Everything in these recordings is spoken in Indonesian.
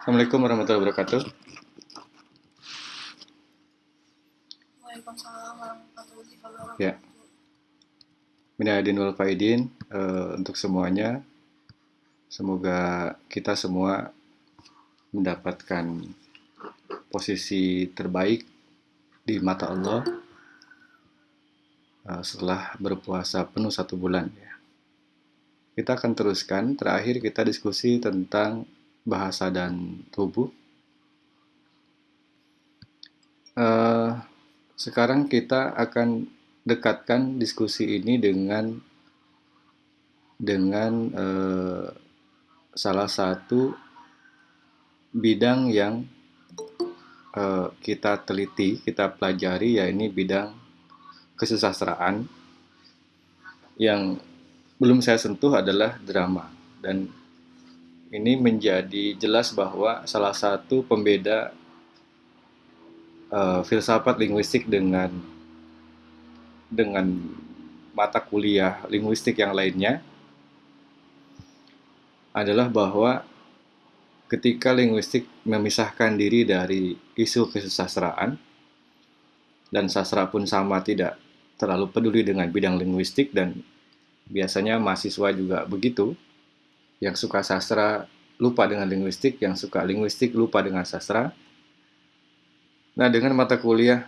Assalamualaikum warahmatullahi wabarakatuh. Waalaikumsalam warahmatullahi wabarakatuh. Ya. Minadin wal faidin eh, untuk semuanya. Semoga kita semua mendapatkan posisi terbaik di mata Allah eh, setelah berpuasa penuh satu bulan ya. Kita akan teruskan. Terakhir kita diskusi tentang bahasa dan tubuh. Eh, sekarang kita akan dekatkan diskusi ini dengan dengan eh, salah satu bidang yang eh, kita teliti, kita pelajari, yaitu bidang kesusastraan yang belum saya sentuh adalah drama dan ini menjadi jelas bahwa salah satu pembeda uh, filsafat linguistik dengan dengan mata kuliah linguistik yang lainnya adalah bahwa ketika linguistik memisahkan diri dari isu kesusastraan dan sastra pun sama tidak terlalu peduli dengan bidang linguistik dan biasanya mahasiswa juga begitu yang suka sastra lupa dengan linguistik, yang suka linguistik lupa dengan sastra. Nah, dengan mata kuliah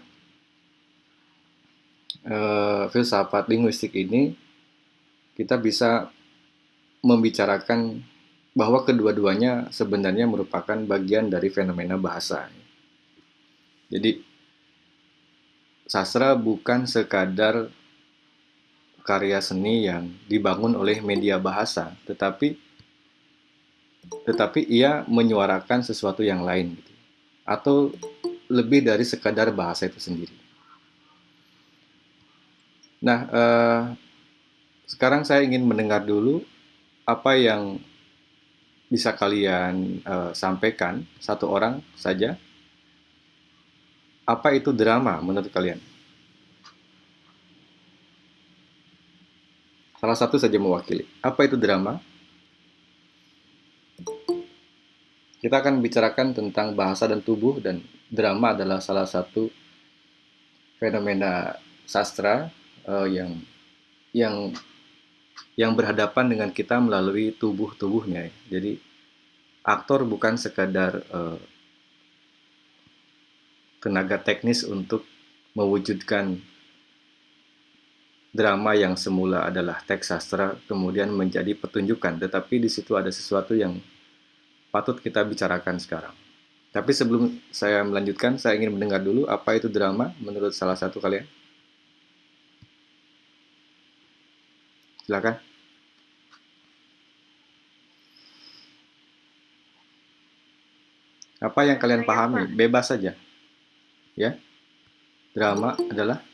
eh, filsafat linguistik ini, kita bisa membicarakan bahwa kedua-duanya sebenarnya merupakan bagian dari fenomena bahasa. Jadi, sastra bukan sekadar karya seni yang dibangun oleh media bahasa, tetapi tetapi ia menyuarakan sesuatu yang lain gitu. atau lebih dari sekadar bahasa itu sendiri. Nah, eh, sekarang saya ingin mendengar dulu apa yang bisa kalian eh, sampaikan satu orang saja. Apa itu drama menurut kalian? Salah satu saja mewakili. Apa itu drama? Kita akan bicarakan tentang bahasa dan tubuh dan drama adalah salah satu fenomena sastra uh, yang yang yang berhadapan dengan kita melalui tubuh-tubuhnya. Jadi aktor bukan sekadar uh, tenaga teknis untuk mewujudkan drama yang semula adalah teks sastra kemudian menjadi pertunjukan, tetapi di situ ada sesuatu yang patut kita bicarakan sekarang. Tapi sebelum saya melanjutkan, saya ingin mendengar dulu apa itu drama menurut salah satu kalian. Silakan. Apa yang kalian pahami? Bebas saja. Ya. Drama adalah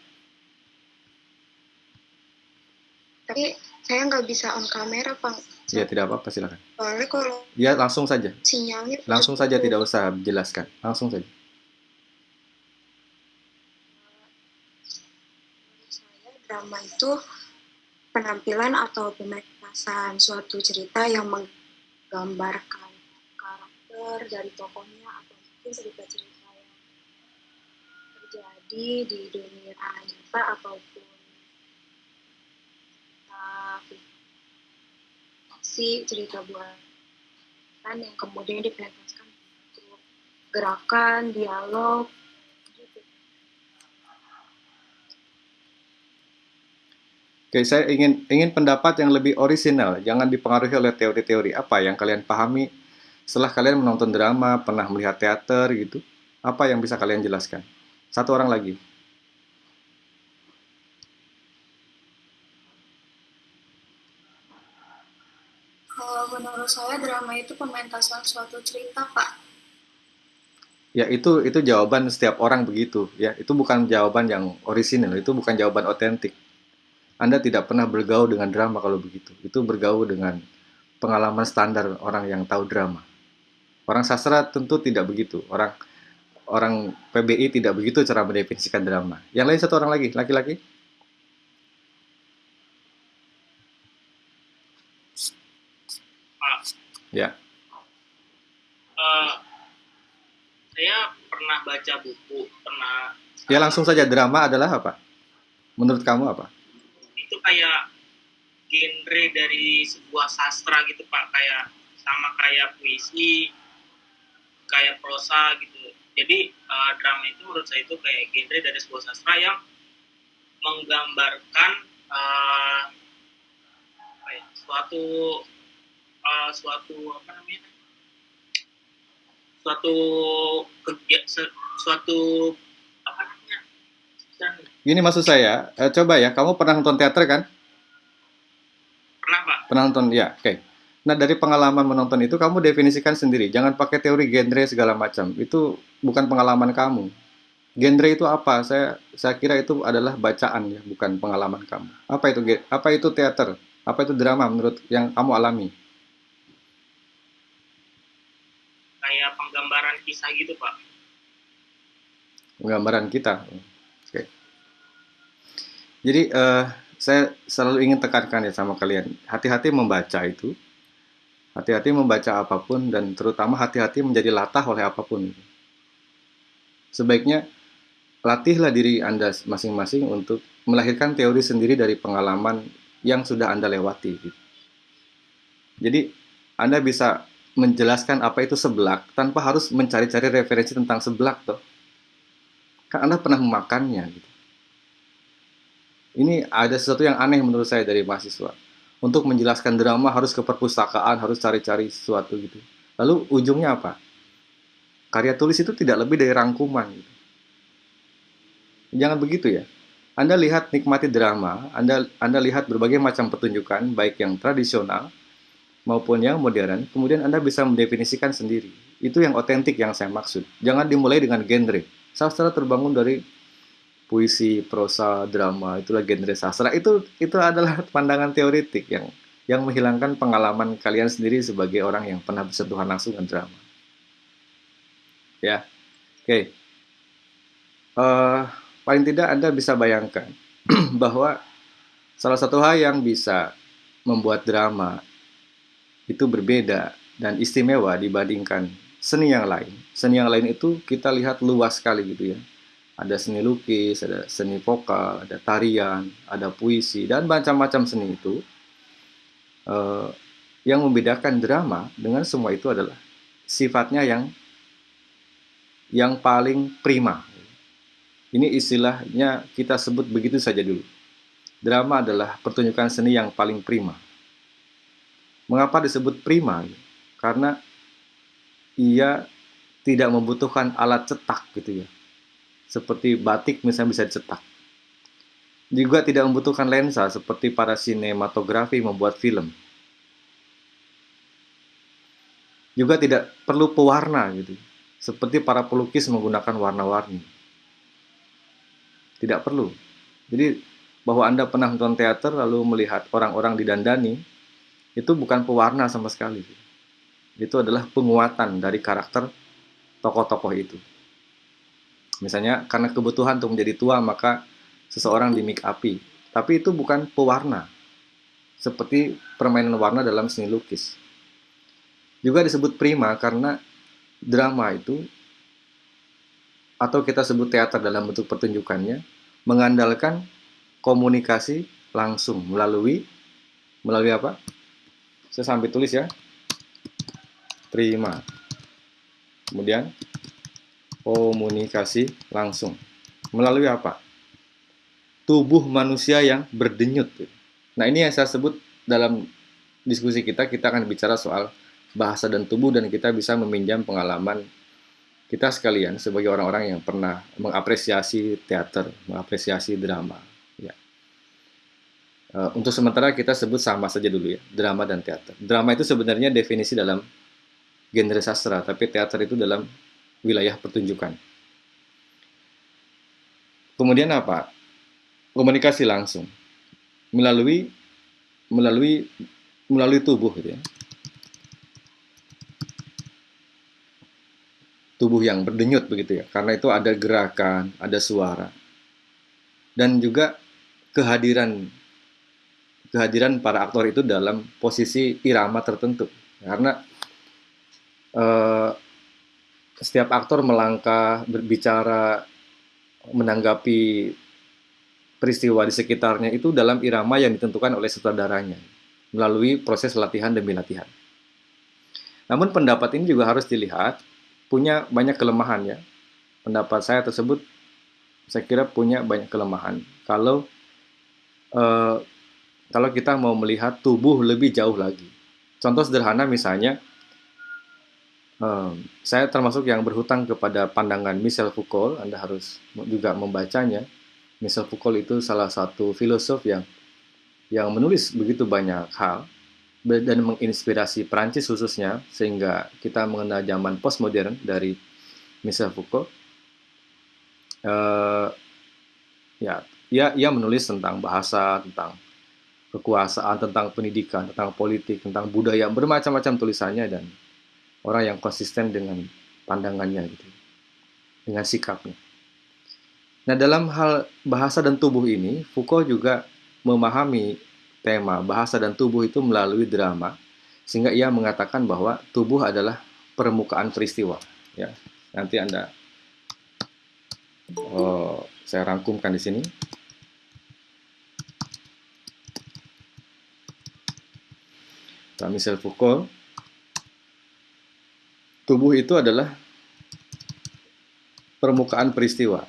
Tapi saya nggak bisa on kamera, Pak. Ya, tidak apa-apa, silakan. Soalnya kalau Ya, langsung saja. sinyalnya Langsung saja, tidak usah jelaskan. Langsung saja. Menurut saya drama itu penampilan atau pementasan suatu cerita yang menggambarkan karakter dari tokohnya atau mungkin cerita-cerita yang terjadi di dunia nyata ataupun fiksi cerita buatan yang kemudian dipentaskan untuk gerakan, dialog, gitu. Oke, saya ingin ingin pendapat yang lebih orisinal, jangan dipengaruhi oleh teori-teori. Apa yang kalian pahami setelah kalian menonton drama, pernah melihat teater gitu? Apa yang bisa kalian jelaskan? Satu orang lagi. Kalau menurut saya drama itu pementasan suatu cerita, Pak. Ya itu itu jawaban setiap orang begitu ya. Itu bukan jawaban yang orisinal, itu bukan jawaban otentik. Anda tidak pernah bergaul dengan drama kalau begitu. Itu bergaul dengan pengalaman standar orang yang tahu drama. Orang sastra tentu tidak begitu. Orang orang PBI tidak begitu cara mendefinisikan drama. Yang lain satu orang lagi, laki-laki. Pak, Ya. eh, saya pernah baca buku, pernah Ya langsung saja drama adalah apa? Menurut kamu apa? itu kayak genre dari sebuah sastra gitu Pak, kayak sama kayak puisi, kayak prosa gitu. Jadi eh, drama itu menurut saya itu kayak genre dari sebuah sastra yang menggambarkan apa ya, suatu eh, suatu apa namanya suatu kegiatan suatu apa namanya. Gini maksud saya, eh, coba ya, kamu pernah nonton teater kan? pernah Pak Pernah nonton, ya, oke. Nah dari pengalaman menonton itu kamu definisikan sendiri, jangan pakai teori genre segala macam. Itu bukan pengalaman kamu. Genre itu apa? Saya saya kira itu adalah bacaan ya, bukan pengalaman kamu. Apa itu apa itu teater? Apa itu drama menurut yang kamu alami? kayak penggambaran kisah gitu Pak Gambaran kita. Oke. Jadi eh, saya selalu ingin tekankan ya sama kalian, hati-hati membaca itu, hati-hati membaca apa pun dan terutama hati-hati menjadi latah oleh apa pun. Sebaiknya latihlah diri Anda masing-masing untuk melahirkan teori sendiri dari pengalaman yang sudah Anda lewati. gitu. Jadi Anda bisa menjelaskan apa itu seblak tanpa harus mencari-cari referensi tentang seblak toh. Kan Anda pernah memakannya gitu. Ini ada sesuatu yang aneh menurut saya dari mahasiswa. Untuk menjelaskan drama harus ke perpustakaan, harus cari-cari sesuatu gitu. Lalu ujungnya apa? Karya tulis itu tidak lebih dari rangkuman gitu. Jangan begitu ya. Anda lihat nikmati drama, Anda Anda lihat berbagai macam pertunjukan baik yang tradisional maupun yang modern, kemudian Anda bisa mendefinisikan sendiri. Itu yang otentik yang saya maksud. Jangan dimulai dengan genre. Sastra terbangun dari puisi, prosa, drama, itulah genre sastra. Itu itu adalah pandangan teoritik yang yang menghilangkan pengalaman kalian sendiri sebagai orang yang pernah bersentuhan langsung dengan drama. Ya, oke. Eh, paling tidak Anda bisa bayangkan bahwa salah satu hal yang bisa membuat drama itu berbeda dan istimewa dibandingkan seni yang lain. Seni yang lain itu kita lihat luas sekali gitu ya. Ada seni lukis, ada seni vokal, ada tarian, ada puisi, dan macam-macam seni itu. Eh, yang membedakan drama dengan semua itu adalah sifatnya yang yang paling prima. Ini istilahnya kita sebut begitu saja dulu. Drama adalah pertunjukan seni yang paling prima. Mengapa disebut prima? Karena ia tidak membutuhkan alat cetak gitu ya. Seperti batik misalnya bisa dicetak. Juga tidak membutuhkan lensa seperti para sinematografi membuat film. Juga tidak perlu pewarna gitu. Seperti para pelukis menggunakan warna-warni. Tidak perlu. Jadi bahwa Anda pernah nonton teater lalu melihat orang-orang didandani itu bukan pewarna sama sekali. Itu adalah penguatan dari karakter tokoh-tokoh itu. Misalnya karena kebutuhan untuk menjadi tua maka seseorang di make upi. Tapi itu bukan pewarna. Seperti permainan warna dalam seni lukis. Juga disebut prima karena drama itu atau kita sebut teater dalam bentuk pertunjukannya mengandalkan komunikasi langsung melalui melalui apa? Saya sambil tulis ya. Prima. Kemudian komunikasi langsung. Melalui apa? Tubuh manusia yang berdenyut. Nah, ini yang saya sebut dalam diskusi kita, kita akan bicara soal bahasa dan tubuh dan kita bisa meminjam pengalaman kita sekalian sebagai orang-orang yang pernah mengapresiasi teater, mengapresiasi drama. Uh, untuk sementara kita sebut sama saja dulu ya, drama dan teater. Drama itu sebenarnya definisi dalam genre sastra, tapi teater itu dalam wilayah pertunjukan. Kemudian apa? Komunikasi langsung melalui melalui melalui tubuh gitu ya. tubuh yang berdenyut begitu ya. Karena itu ada gerakan, ada suara. Dan juga kehadiran kehadiran para aktor itu dalam posisi irama tertentu. Karena eh, setiap aktor melangkah, berbicara, menanggapi peristiwa di sekitarnya itu dalam irama yang ditentukan oleh sutradaranya melalui proses latihan demi latihan. Namun pendapat ini juga harus dilihat punya banyak kelemahan ya. Pendapat saya tersebut saya kira punya banyak kelemahan. Kalau eh, kalau kita mau melihat tubuh lebih jauh lagi. Contoh sederhana misalnya eh, saya termasuk yang berhutang kepada pandangan Michel Foucault. Anda harus juga membacanya. Michel Foucault itu salah satu filosof yang yang menulis begitu banyak hal dan menginspirasi Prancis khususnya sehingga kita mengenal zaman postmodern dari Michel Foucault. Uh, ya, ia ia menulis tentang bahasa, tentang kekuasaan, tentang pendidikan, tentang politik, tentang budaya, bermacam-macam tulisannya dan orang yang konsisten dengan pandangannya gitu, dengan sikapnya. Nah, dalam hal bahasa dan tubuh ini, Foucault juga memahami tema bahasa dan tubuh itu melalui drama sehingga ia mengatakan bahwa tubuh adalah permukaan peristiwa ya nanti anda oh, saya rangkumkan di sini Michel Foucault tubuh itu adalah permukaan peristiwa.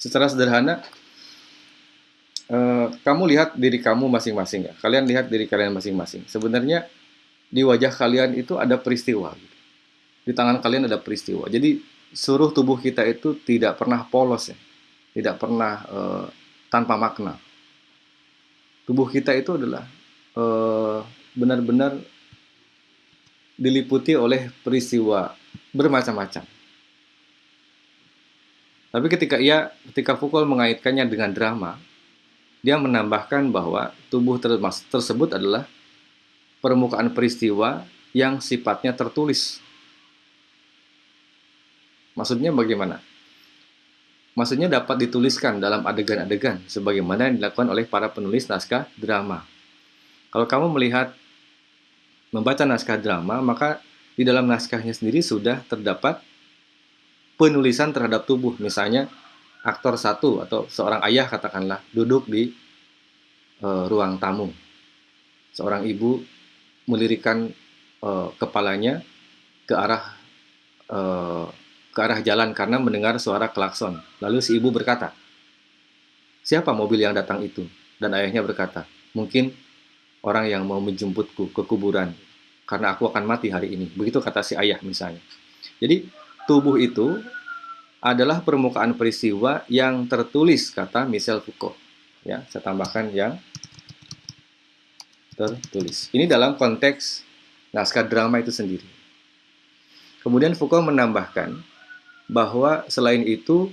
Secara sederhana eh, kamu lihat diri kamu masing-masing ya. Kalian lihat diri kalian masing-masing. Sebenarnya di wajah kalian itu ada peristiwa. Gitu. di tangan kalian ada peristiwa. Jadi seluruh tubuh kita itu tidak pernah polos ya. Tidak pernah eh, tanpa makna tubuh kita itu adalah eh, benar-benar diliputi oleh peristiwa bermacam-macam tapi ketika ia, ketika Foucault mengaitkannya dengan drama, dia menambahkan bahwa tubuh tersebut adalah permukaan peristiwa yang sifatnya tertulis. Maksudnya bagaimana? Maksudnya dapat dituliskan dalam adegan-adegan sebagaimana yang dilakukan oleh para penulis naskah drama. Kalau kamu melihat membaca naskah drama, maka di dalam naskahnya sendiri sudah terdapat penulisan terhadap tubuh. Misalnya aktor satu atau seorang ayah katakanlah duduk di e, ruang tamu. Seorang ibu melirikan e, kepalanya ke arah e, ke arah jalan karena mendengar suara klakson. Lalu si ibu berkata, "Siapa mobil yang datang itu?" Dan ayahnya berkata, "Mungkin orang yang mau menjemputku ke kuburan karena aku akan mati hari ini." Begitu kata si ayah misalnya. Jadi tubuh itu adalah permukaan peristiwa yang tertulis kata Michel Foucault. Ya, saya tambahkan yang tertulis. Ini dalam konteks naskah drama itu sendiri. Kemudian Foucault menambahkan bahwa selain itu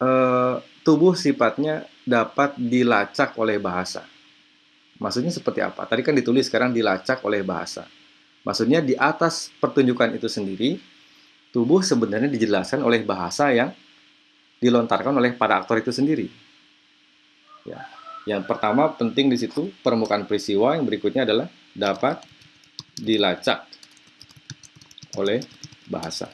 eh, tubuh sifatnya dapat dilacak oleh bahasa. Maksudnya seperti apa? Tadi kan ditulis, sekarang dilacak oleh bahasa. Maksudnya di atas pertunjukan itu sendiri, tubuh sebenarnya dijelaskan oleh bahasa yang dilontarkan oleh para aktor itu sendiri. Ya. Yang pertama penting di situ permukaan peristiwa, yang berikutnya adalah dapat dilacak oleh bahasa.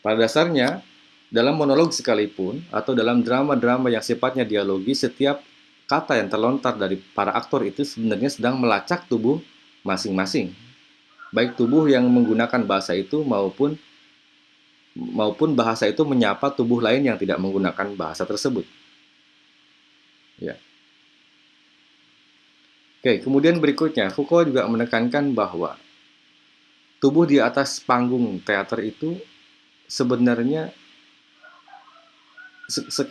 Pada dasarnya, dalam monolog sekalipun atau dalam drama-drama yang sifatnya dialogi, setiap kata yang terlontar dari para aktor itu sebenarnya sedang melacak tubuh masing-masing. Baik tubuh yang menggunakan bahasa itu maupun maupun bahasa itu menyapa tubuh lain yang tidak menggunakan bahasa tersebut. Ya. Oke, kemudian berikutnya Foucault juga menekankan bahwa tubuh di atas panggung teater itu sebenarnya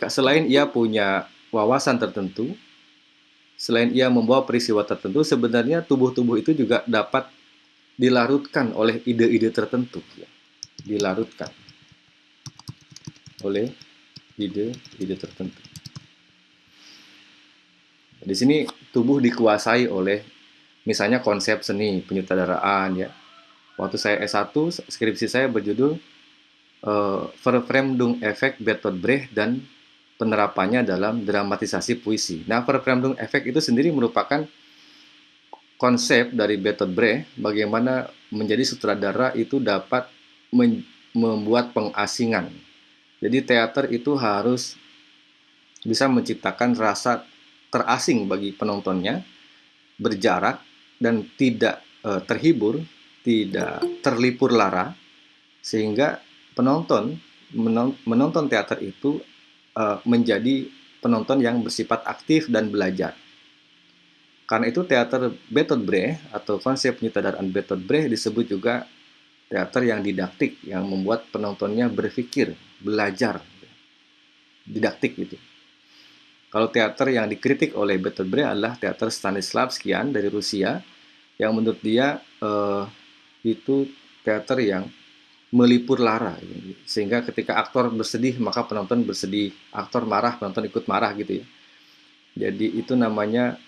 selain ia punya wawasan tertentu, selain ia membawa peristiwa tertentu, sebenarnya tubuh-tubuh itu juga dapat dilarutkan oleh ide-ide tertentu. Ya. Dilarutkan oleh ide-ide tertentu. Di sini tubuh dikuasai oleh misalnya konsep seni penyutradaraan ya. Waktu saya S1, skripsi saya berjudul uh, Verfremdung Effect Bertolt Brecht dan penerapannya dalam dramatisasi puisi. Nah, Verfremdung efek itu sendiri merupakan konsep dari Bertolt Brecht bagaimana menjadi sutradara itu dapat membuat pengasingan. Jadi teater itu harus bisa menciptakan rasa terasing bagi penontonnya, berjarak dan tidak e, terhibur, tidak terlipur lara, sehingga penonton menonton teater itu e, menjadi penonton yang bersifat aktif dan belajar. Karena itu teater Bertolt Brecht atau konsep penyutradaraan Bertolt Brecht disebut juga teater yang didaktik, yang membuat penontonnya berpikir, belajar, didaktik gitu. Kalau teater yang dikritik oleh Bertolt Brecht adalah teater Stanislavskian dari Rusia, yang menurut dia eh, itu teater yang melipur lara, sehingga ketika aktor bersedih maka penonton bersedih, aktor marah penonton ikut marah gitu ya. Jadi itu namanya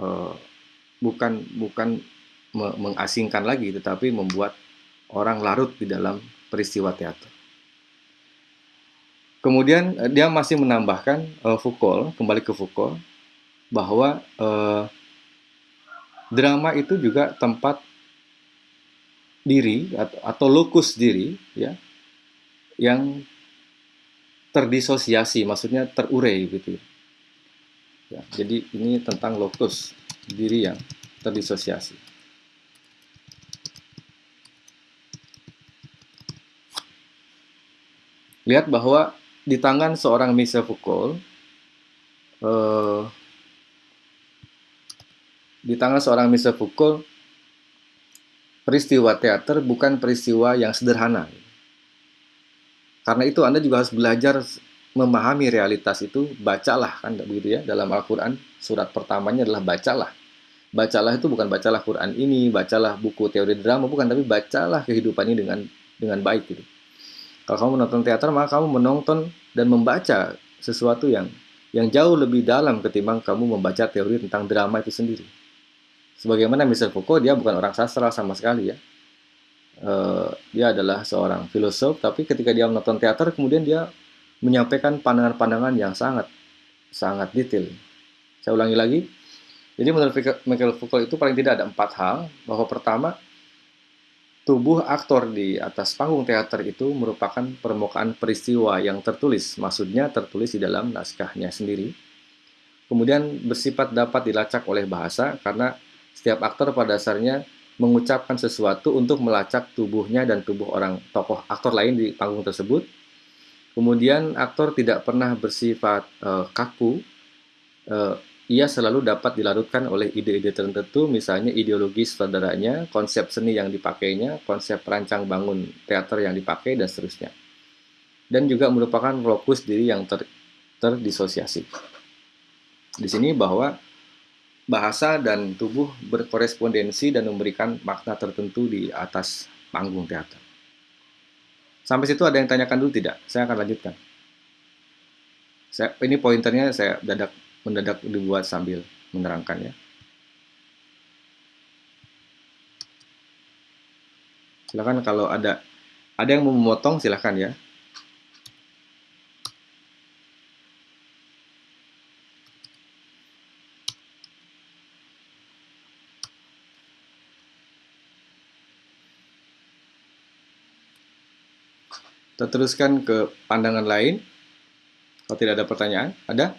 uh, bukan bukan mengasingkan lagi tetapi membuat orang larut di dalam peristiwa teater. Kemudian uh, dia masih menambahkan uh, Foucault kembali ke Foucault bahwa uh, drama itu juga tempat diri atau, atau lokus diri ya yang terdisosiasi maksudnya terurai gitu ya. Ya, jadi ini tentang lokus diri yang terdisosiasi. Lihat bahwa di tangan seorang Michel Foucault, eh, di tangan seorang Michel Foucault, peristiwa teater bukan peristiwa yang sederhana. Karena itu Anda juga harus belajar memahami realitas itu, bacalah kan begitu ya dalam Al-Qur'an surat pertamanya adalah bacalah. Bacalah itu bukan bacalah Quran ini, bacalah buku teori drama bukan tapi bacalah kehidupan ini dengan dengan baik gitu. Kalau kamu menonton teater maka kamu menonton dan membaca sesuatu yang yang jauh lebih dalam ketimbang kamu membaca teori tentang drama itu sendiri. Sebagaimana Michel Foucault dia bukan orang sastra sama sekali ya. Uh, dia adalah seorang filosof tapi ketika dia menonton teater kemudian dia menyampaikan pandangan-pandangan yang sangat sangat detail. Saya ulangi lagi. Jadi menurut Michael Foucault itu paling tidak ada empat hal. Bahwa pertama, tubuh aktor di atas panggung teater itu merupakan permukaan peristiwa yang tertulis. Maksudnya tertulis di dalam naskahnya sendiri. Kemudian bersifat dapat dilacak oleh bahasa karena setiap aktor pada dasarnya mengucapkan sesuatu untuk melacak tubuhnya dan tubuh orang tokoh aktor lain di panggung tersebut Kemudian aktor tidak pernah bersifat uh, kaku. Uh, ia selalu dapat dilarutkan oleh ide-ide tertentu, misalnya ideologi saudaranya, konsep seni yang dipakainya, konsep perancang bangun teater yang dipakai, dan seterusnya. Dan juga merupakan lokus diri yang ter, terdisosiasi. Di sini bahwa bahasa dan tubuh berkorespondensi dan memberikan makna tertentu di atas panggung teater. Sampai situ ada yang tanyakan dulu tidak? Saya akan lanjutkan. Saya, ini pointernya saya dadak mendadak dibuat sambil menerangkan ya. Silakan kalau ada ada yang mau memotong silakan ya. Kita teruskan ke pandangan lain. Kalau tidak ada pertanyaan, ada?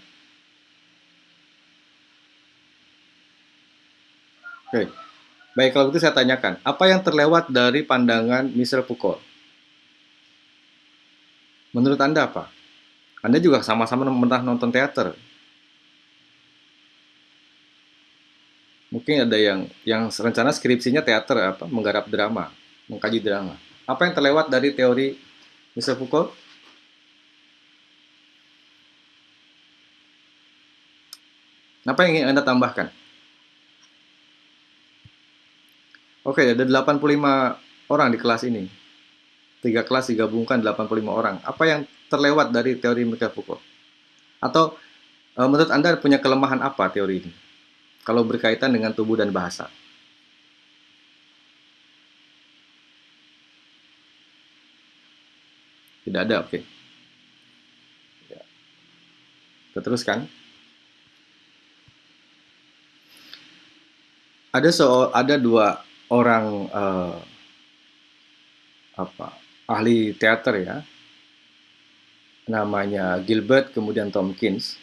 Oke. Baik, kalau itu saya tanyakan. Apa yang terlewat dari pandangan Michel Foucault? Menurut Anda apa? Anda juga sama-sama pernah nonton teater. Mungkin ada yang yang rencana skripsinya teater apa, menggarap drama, mengkaji drama. Apa yang terlewat dari teori Mr. Foucault? Apa yang ingin Anda tambahkan? Oke, ada 85 orang di kelas ini. Tiga kelas digabungkan 85 orang. Apa yang terlewat dari teori Michael Foucault? Atau e, menurut Anda punya kelemahan apa teori ini? Kalau berkaitan dengan tubuh dan bahasa. Tidak ada, oke. Okay. Ya. Kita teruskan. ada so ada dua orang uh, apa ahli teater ya namanya Gilbert kemudian Tompkins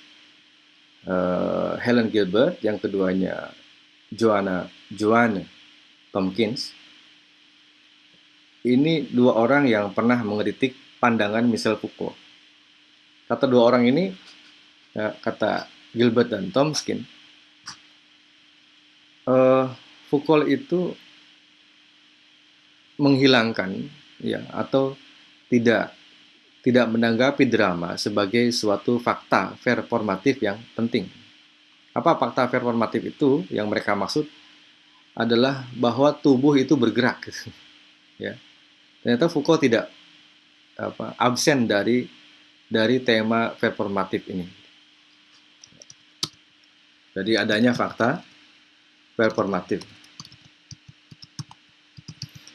uh, Helen Gilbert yang keduanya Joanna Joanne Tompkins ini dua orang yang pernah mengkritik pandangan Michel Foucault kata dua orang ini ya, kata Gilbert dan Tompkins uh, Foucault itu menghilangkan ya atau tidak tidak menanggapi drama sebagai suatu fakta performatif yang penting. Apa fakta performatif itu yang mereka maksud adalah bahwa tubuh itu bergerak. ya. Ternyata Foucault tidak apa, absen dari dari tema performatif ini. Jadi adanya fakta performatif.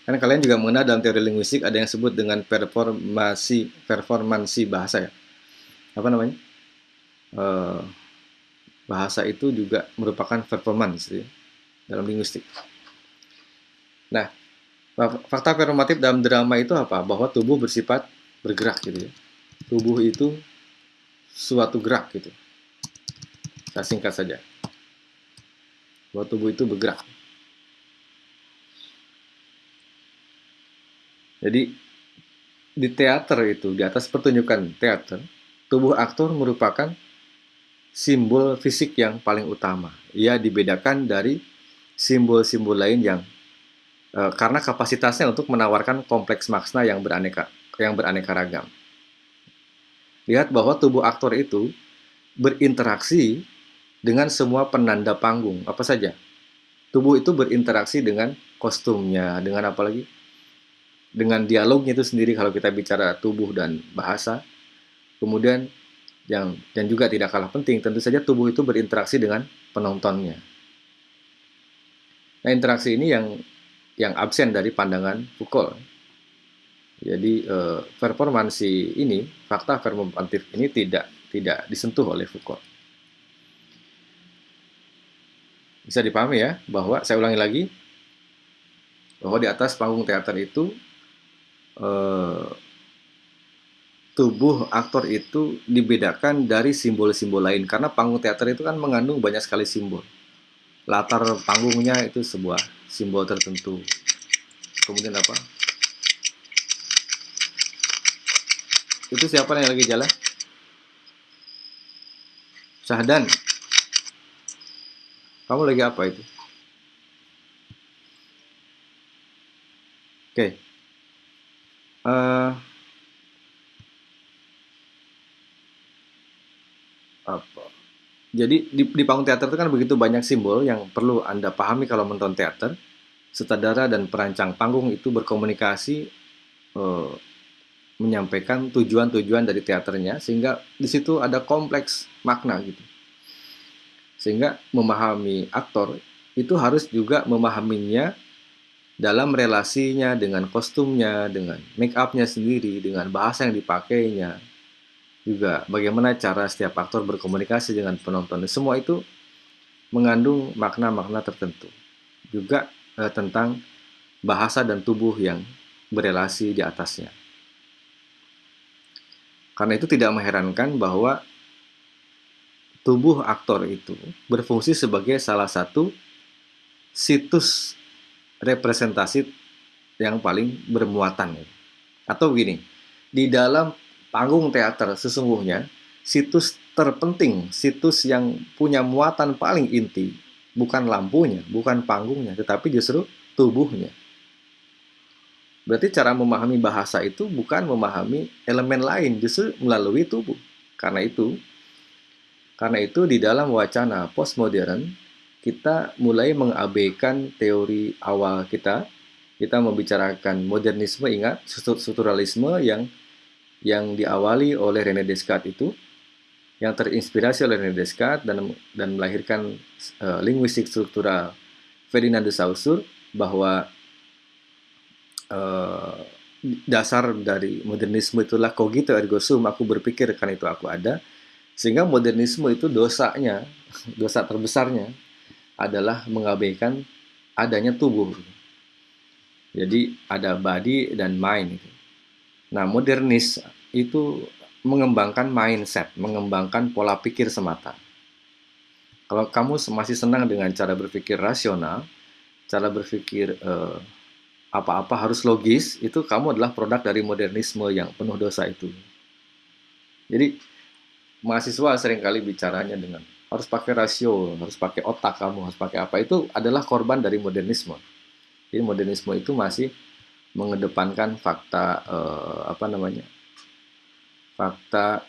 Karena kalian juga mengenal dalam teori linguistik ada yang disebut dengan performasi performansi bahasa ya. Apa namanya? Uh, bahasa itu juga merupakan performance ya, dalam linguistik. Nah, fakta performatif dalam drama itu apa? Bahwa tubuh bersifat bergerak gitu ya. Tubuh itu suatu gerak gitu. Saya singkat saja. Bahwa tubuh itu bergerak. Jadi di teater itu, di atas pertunjukan teater, tubuh aktor merupakan simbol fisik yang paling utama. Ia dibedakan dari simbol-simbol lain yang e, karena kapasitasnya untuk menawarkan kompleks makna yang beraneka yang beraneka ragam. Lihat bahwa tubuh aktor itu berinteraksi dengan semua penanda panggung, apa saja. Tubuh itu berinteraksi dengan kostumnya, dengan apa lagi? dengan dialognya itu sendiri kalau kita bicara tubuh dan bahasa. Kemudian yang dan juga tidak kalah penting tentu saja tubuh itu berinteraksi dengan penontonnya. Nah, interaksi ini yang yang absen dari pandangan Foucault. Jadi eh, performansi ini, fakta performatif ini tidak tidak disentuh oleh Foucault. Bisa dipahami ya bahwa saya ulangi lagi bahwa di atas panggung teater itu Eh, tubuh aktor itu dibedakan dari simbol-simbol lain karena panggung teater itu kan mengandung banyak sekali simbol latar panggungnya itu sebuah simbol tertentu. Kemudian apa? Itu siapa yang lagi jalan? Syahdan. Kamu lagi apa itu? Oke. Okay uh, apa jadi di, di panggung teater itu kan begitu banyak simbol yang perlu anda pahami kalau menonton teater. Sutradara dan perancang panggung itu berkomunikasi uh, menyampaikan tujuan-tujuan dari teaternya sehingga di situ ada kompleks makna gitu. Sehingga memahami aktor itu harus juga memahaminya dalam relasinya dengan kostumnya, dengan make upnya sendiri, dengan bahasa yang dipakainya, juga bagaimana cara setiap aktor berkomunikasi dengan penonton. Semua itu mengandung makna-makna tertentu. Juga eh, tentang bahasa dan tubuh yang berelasi di atasnya. Karena itu tidak mengherankan bahwa tubuh aktor itu berfungsi sebagai salah satu situs representasi yang paling bermuatan. Atau begini, di dalam panggung teater sesungguhnya situs terpenting, situs yang punya muatan paling inti, bukan lampunya, bukan panggungnya, tetapi justru tubuhnya. Berarti cara memahami bahasa itu bukan memahami elemen lain, justru melalui tubuh. Karena itu, karena itu di dalam wacana postmodern kita mulai mengabaikan teori awal kita. Kita membicarakan modernisme, ingat strukturalisme yang yang diawali oleh René Descartes itu, yang terinspirasi oleh René Descartes dan dan melahirkan uh, linguistik struktural Ferdinand de Saussure bahwa uh, dasar dari modernisme itulah cogito ergo sum, aku berpikir kan itu aku ada. Sehingga modernisme itu dosanya, dosa terbesarnya adalah mengabaikan adanya tubuh. Jadi ada body dan mind. Nah, modernis itu mengembangkan mindset, mengembangkan pola pikir semata. Kalau kamu masih senang dengan cara berpikir rasional, cara berpikir eh, apa-apa harus logis, itu kamu adalah produk dari modernisme yang penuh dosa itu. Jadi mahasiswa sering kali bicaranya dengan harus pakai rasio, harus pakai otak kamu, harus pakai apa itu adalah korban dari modernisme. Jadi modernisme itu masih mengedepankan fakta eh, apa namanya fakta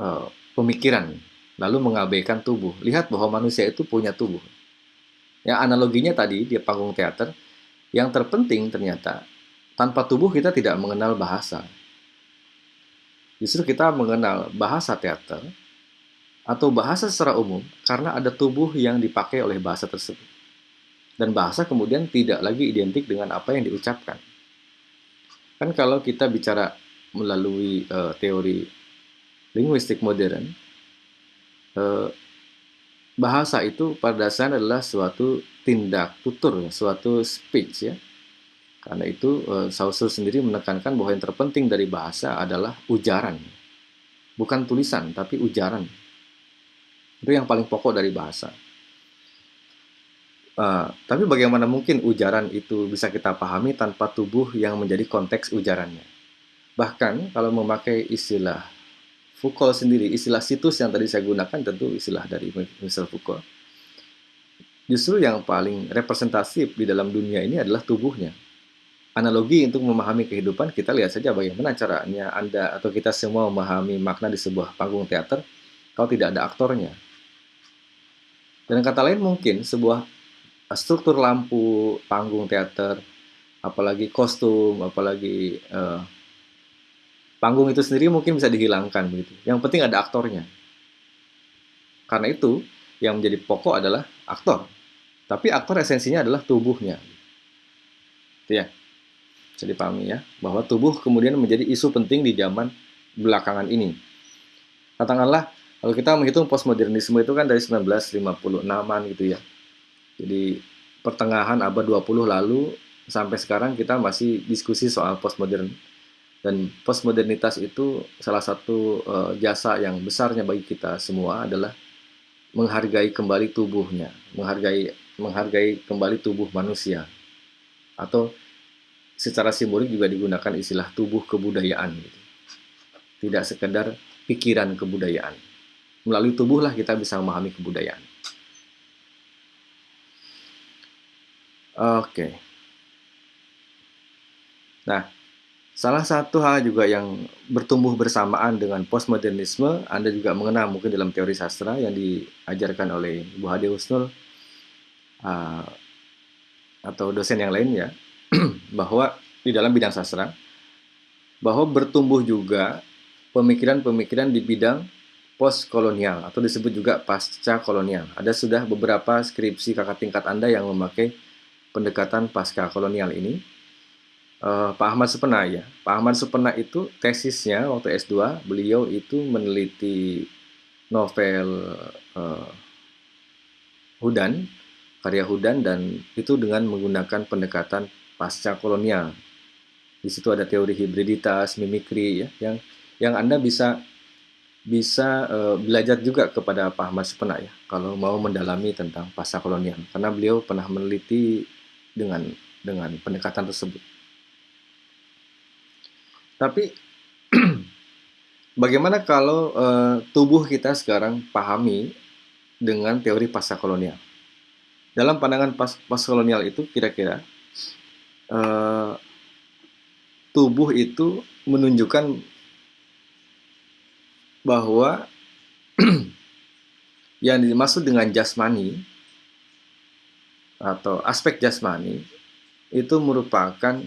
eh, pemikiran, lalu mengabaikan tubuh. Lihat bahwa manusia itu punya tubuh. Ya analoginya tadi di panggung teater, yang terpenting ternyata tanpa tubuh kita tidak mengenal bahasa. Justru kita mengenal bahasa teater atau bahasa secara umum karena ada tubuh yang dipakai oleh bahasa tersebut. Dan bahasa kemudian tidak lagi identik dengan apa yang diucapkan. Kan kalau kita bicara melalui uh, teori linguistik modern, uh, bahasa itu pada dasarnya adalah suatu tindak tutur, suatu speech ya. Karena itu uh, Saussure sendiri menekankan bahwa yang terpenting dari bahasa adalah ujaran. Bukan tulisan, tapi ujaran itu yang paling pokok dari bahasa. Uh, tapi bagaimana mungkin ujaran itu bisa kita pahami tanpa tubuh yang menjadi konteks ujarannya? Bahkan kalau memakai istilah Foucault sendiri, istilah situs yang tadi saya gunakan tentu istilah dari Michel Foucault. Justru yang paling representatif di dalam dunia ini adalah tubuhnya. Analogi untuk memahami kehidupan, kita lihat saja bagaimana caranya Anda atau kita semua memahami makna di sebuah panggung teater kalau tidak ada aktornya dan kata lain mungkin sebuah struktur lampu panggung teater, apalagi kostum, apalagi uh, panggung itu sendiri mungkin bisa dihilangkan begitu. Yang penting ada aktornya. Karena itu yang menjadi pokok adalah aktor. Tapi aktor esensinya adalah tubuhnya. Itu ya. Bisa dipahami ya, bahwa tubuh kemudian menjadi isu penting di zaman belakangan ini. Katakanlah kalau kita menghitung postmodernisme itu kan dari 1956-an gitu ya. Jadi pertengahan abad 20 lalu sampai sekarang kita masih diskusi soal postmodern. Dan postmodernitas itu salah satu uh, jasa yang besarnya bagi kita semua adalah menghargai kembali tubuhnya, menghargai menghargai kembali tubuh manusia. Atau secara simbolik juga digunakan istilah tubuh kebudayaan gitu. Tidak sekedar pikiran kebudayaan melalui tubuhlah kita bisa memahami kebudayaan. Oke. Nah, salah satu hal juga yang bertumbuh bersamaan dengan postmodernisme, Anda juga mengenal mungkin dalam teori sastra yang diajarkan oleh Bu Hadi Husnul uh, atau dosen yang lain ya, bahwa di dalam bidang sastra, bahwa bertumbuh juga pemikiran-pemikiran di bidang post kolonial atau disebut juga pasca kolonial. Ada sudah beberapa skripsi kakak tingkat Anda yang memakai pendekatan pasca kolonial ini. Uh, Pak Ahmad Supena ya. Pak Ahmad Supena itu tesisnya waktu S2, beliau itu meneliti novel uh, Hudan, karya Hudan dan itu dengan menggunakan pendekatan pasca kolonial. Di situ ada teori hibriditas, mimikri ya, yang yang Anda bisa bisa uh, belajar juga kepada Pak Ahmad Supena ya kalau mau mendalami tentang pasca kolonial karena beliau pernah meneliti dengan dengan pendekatan tersebut. Tapi bagaimana kalau uh, tubuh kita sekarang pahami dengan teori pasca kolonial? Dalam pandangan pas, kolonial itu kira-kira uh, tubuh itu menunjukkan bahwa yang dimaksud dengan jasmani atau aspek jasmani itu merupakan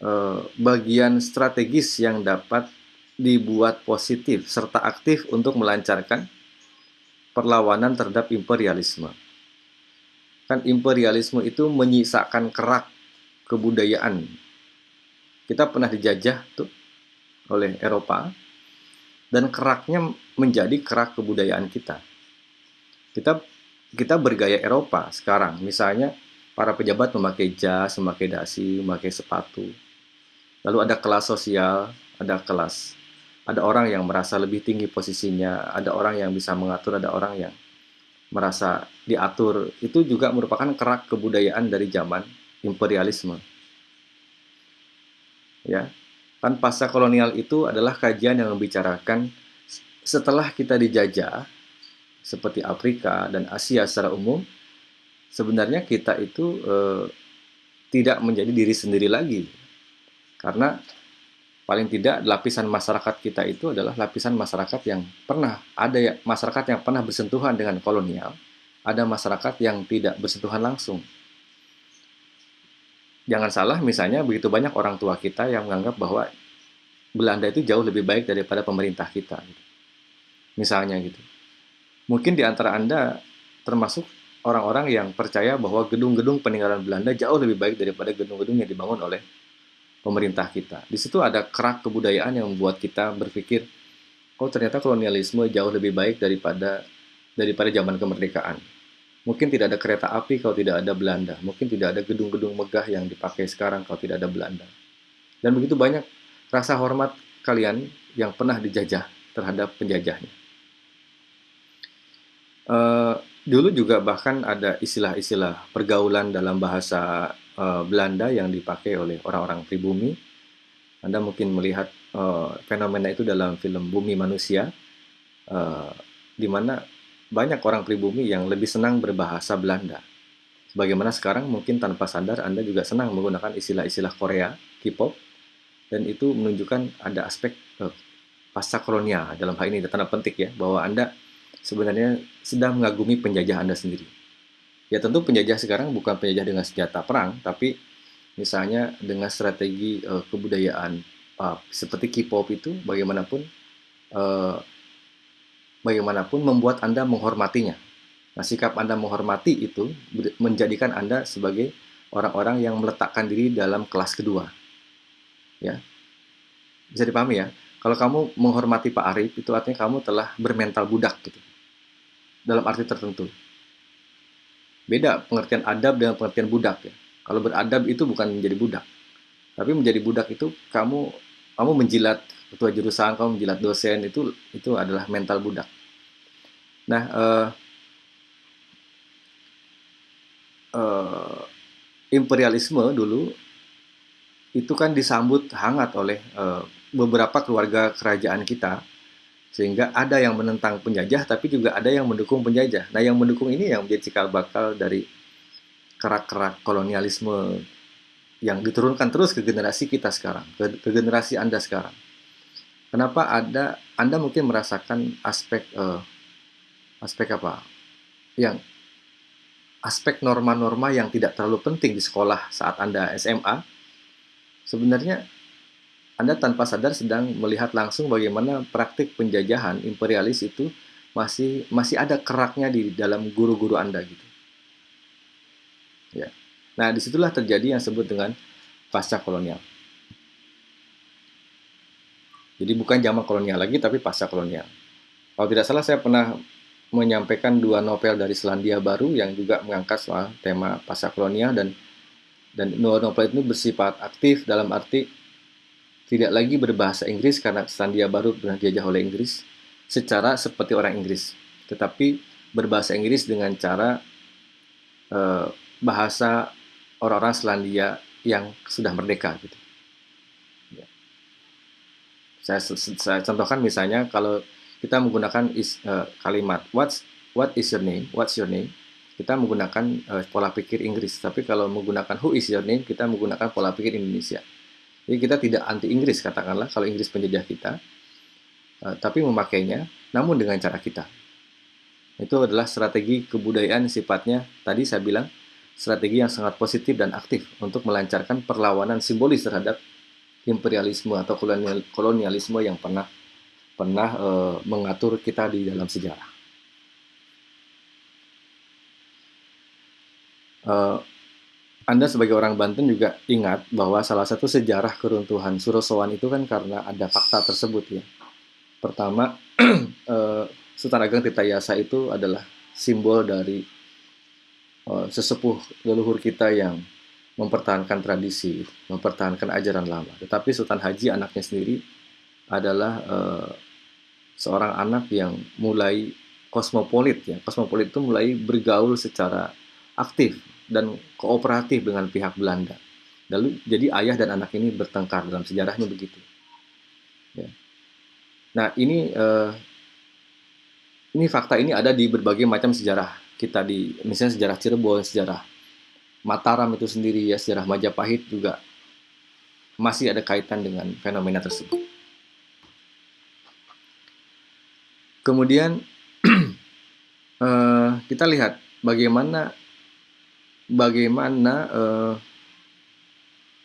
eh, bagian strategis yang dapat dibuat positif serta aktif untuk melancarkan perlawanan terhadap imperialisme. Kan imperialisme itu menyisakan kerak kebudayaan. Kita pernah dijajah tuh oleh Eropa dan keraknya menjadi kerak kebudayaan kita. Kita kita bergaya Eropa sekarang. Misalnya para pejabat memakai jas, memakai dasi, memakai sepatu. Lalu ada kelas sosial, ada kelas ada orang yang merasa lebih tinggi posisinya, ada orang yang bisa mengatur, ada orang yang merasa diatur. Itu juga merupakan kerak kebudayaan dari zaman imperialisme. Ya. Kan pasca kolonial itu adalah kajian yang membicarakan setelah kita dijajah seperti Afrika dan Asia secara umum, sebenarnya kita itu eh, tidak menjadi diri sendiri lagi. Karena paling tidak lapisan masyarakat kita itu adalah lapisan masyarakat yang pernah ada ya masyarakat yang pernah bersentuhan dengan kolonial, ada masyarakat yang tidak bersentuhan langsung. Jangan salah misalnya begitu banyak orang tua kita yang menganggap bahwa Belanda itu jauh lebih baik daripada pemerintah kita. Gitu. Misalnya gitu. Mungkin di antara Anda termasuk orang-orang yang percaya bahwa gedung-gedung peninggalan Belanda jauh lebih baik daripada gedung-gedung yang dibangun oleh pemerintah kita. Di situ ada kerak kebudayaan yang membuat kita berpikir, oh ternyata kolonialisme jauh lebih baik daripada daripada zaman kemerdekaan. Mungkin tidak ada kereta api kalau tidak ada Belanda. Mungkin tidak ada gedung-gedung megah yang dipakai sekarang kalau tidak ada Belanda. Dan begitu banyak rasa hormat kalian yang pernah dijajah terhadap penjajahnya. Uh, dulu juga bahkan ada istilah-istilah pergaulan dalam bahasa uh, Belanda yang dipakai oleh orang-orang pribumi. Anda mungkin melihat uh, fenomena itu dalam film Bumi Manusia, uh, di mana banyak orang pribumi yang lebih senang berbahasa Belanda. Bagaimana sekarang mungkin tanpa sadar Anda juga senang menggunakan istilah-istilah Korea, K-pop, dan itu menunjukkan ada aspek uh, pasca kolonial dalam hal ini tanda penting ya bahwa Anda sebenarnya sedang mengagumi penjajah Anda sendiri. Ya tentu penjajah sekarang bukan penjajah dengan senjata perang, tapi misalnya dengan strategi uh, kebudayaan uh, seperti K-pop itu bagaimanapun uh, bagaimanapun membuat Anda menghormatinya. Nah, sikap Anda menghormati itu menjadikan Anda sebagai orang-orang yang meletakkan diri dalam kelas kedua. Ya. Bisa dipahami ya? Kalau kamu menghormati Pak Arif, itu artinya kamu telah bermental budak gitu. Dalam arti tertentu. Beda pengertian adab dengan pengertian budak ya. Kalau beradab itu bukan menjadi budak. Tapi menjadi budak itu kamu kamu menjilat ketua jurusan, kamu menjilat dosen itu itu adalah mental budak. Nah, uh, uh, imperialisme dulu itu kan disambut hangat oleh uh, beberapa keluarga kerajaan kita sehingga ada yang menentang penjajah, tapi juga ada yang mendukung penjajah. Nah, yang mendukung ini yang menjadi cikal bakal dari kerak-kerak kolonialisme yang diturunkan terus ke generasi kita sekarang, ke, ke generasi Anda sekarang. Kenapa ada Anda mungkin merasakan aspek uh, aspek apa? Yang aspek norma-norma yang tidak terlalu penting di sekolah saat Anda SMA sebenarnya anda tanpa sadar sedang melihat langsung bagaimana praktik penjajahan imperialis itu masih masih ada keraknya di dalam guru-guru Anda gitu. Ya. Nah, di situlah terjadi yang disebut dengan pasca kolonial. Jadi bukan zaman kolonial lagi, tapi pasca kolonial. Kalau tidak salah, saya pernah menyampaikan dua novel dari Selandia Baru yang juga mengangkat soal tema pasca kolonial dan dan dua novel itu bersifat aktif dalam arti tidak lagi berbahasa Inggris karena Selandia Baru pernah dijajah oleh Inggris secara seperti orang Inggris, tetapi berbahasa Inggris dengan cara uh, bahasa orang-orang Selandia yang sudah merdeka gitu. Ya. Saya, saya contohkan misalnya kalau kita menggunakan is, uh, kalimat what's what is your name, what's your name, kita menggunakan uh, pola pikir Inggris. Tapi kalau menggunakan who is your name, kita menggunakan pola pikir Indonesia. Jadi kita tidak anti Inggris katakanlah kalau Inggris penjajah kita, uh, tapi memakainya namun dengan cara kita. Itu adalah strategi kebudayaan sifatnya tadi saya bilang strategi yang sangat positif dan aktif untuk melancarkan perlawanan simbolis terhadap imperialisme atau kolonialisme yang pernah pernah uh, mengatur kita di dalam sejarah. Uh, anda sebagai orang Banten juga ingat bahwa salah satu sejarah keruntuhan Surosowan itu kan karena ada fakta tersebut ya. Pertama, eh, Sultan Ageng Tirta Yasa itu adalah simbol dari uh, sesepuh leluhur kita yang mempertahankan tradisi, mempertahankan ajaran lama. Tetapi Sultan Haji anaknya sendiri adalah uh, seorang anak yang mulai kosmopolit ya. Kosmopolit itu mulai bergaul secara aktif dan kooperatif dengan pihak Belanda. Lalu jadi ayah dan anak ini bertengkar dalam sejarahnya begitu. Ya. Nah ini uh, ini fakta ini ada di berbagai macam sejarah kita di misalnya sejarah Cirebon, sejarah Mataram itu sendiri ya sejarah Majapahit juga masih ada kaitan dengan fenomena tersebut. Kemudian uh, kita lihat bagaimana bagaimana uh,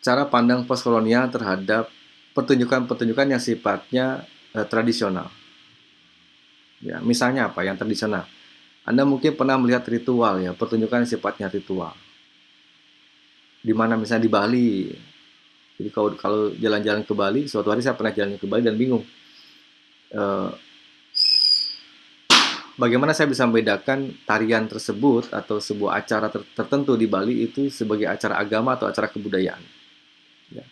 cara pandang postkolonial terhadap pertunjukan-pertunjukan yang sifatnya uh, tradisional. Ya, misalnya apa yang tradisional? Anda mungkin pernah melihat ritual ya, pertunjukan yang sifatnya ritual di mana misalnya di Bali. Jadi kalau jalan-jalan ke Bali, suatu hari saya pernah jalan ke Bali dan bingung. Uh, bagaimana saya bisa membedakan tarian tersebut atau sebuah acara ter tertentu di Bali itu sebagai acara agama atau acara kebudayaan. Ya.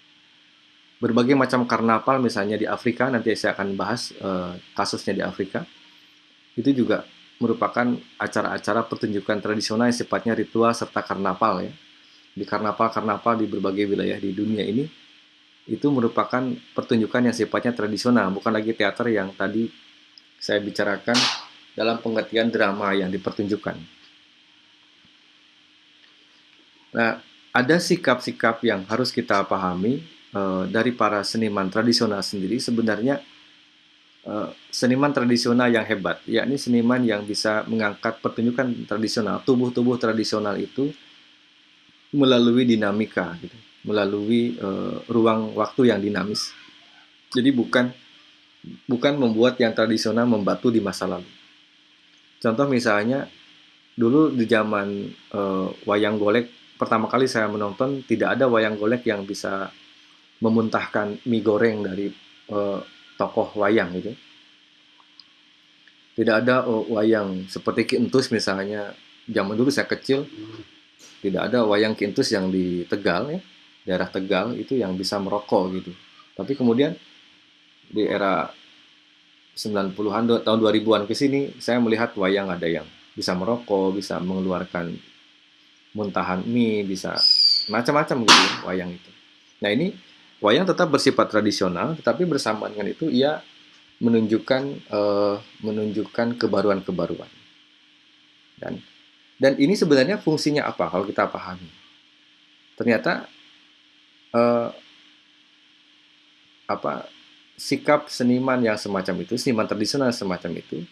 Berbagai macam karnaval misalnya di Afrika, nanti saya akan bahas uh, kasusnya di Afrika. Itu juga merupakan acara-acara pertunjukan tradisional yang sifatnya ritual serta karnaval ya di karnaval-karnaval di berbagai wilayah di dunia ini itu merupakan pertunjukan yang sifatnya tradisional, bukan lagi teater yang tadi saya bicarakan dalam pengertian drama yang dipertunjukkan. Nah, ada sikap-sikap yang harus kita pahami e, dari para seniman tradisional sendiri sebenarnya e, seniman tradisional yang hebat, yakni seniman yang bisa mengangkat pertunjukan tradisional, tubuh-tubuh tradisional itu melalui dinamika gitu, melalui uh, ruang waktu yang dinamis. Jadi bukan bukan membuat yang tradisional membatu di masa lalu. Contoh misalnya dulu di zaman uh, wayang golek pertama kali saya menonton tidak ada wayang golek yang bisa memuntahkan mie goreng dari uh, tokoh wayang gitu. Tidak ada uh, wayang seperti Ki Entus misalnya zaman dulu saya kecil tidak ada wayang kintus yang di Tegal ya daerah Tegal itu yang bisa merokok gitu tapi kemudian di era 90-an tahun 2000-an ke sini saya melihat wayang ada yang bisa merokok bisa mengeluarkan muntahan mie bisa macam-macam gitu ya, wayang itu nah ini wayang tetap bersifat tradisional tetapi bersamaan dengan itu ia menunjukkan uh, menunjukkan kebaruan-kebaruan dan dan ini sebenarnya fungsinya apa kalau kita pahami? Ternyata eh, apa sikap seniman yang semacam itu, seniman tradisional semacam itu,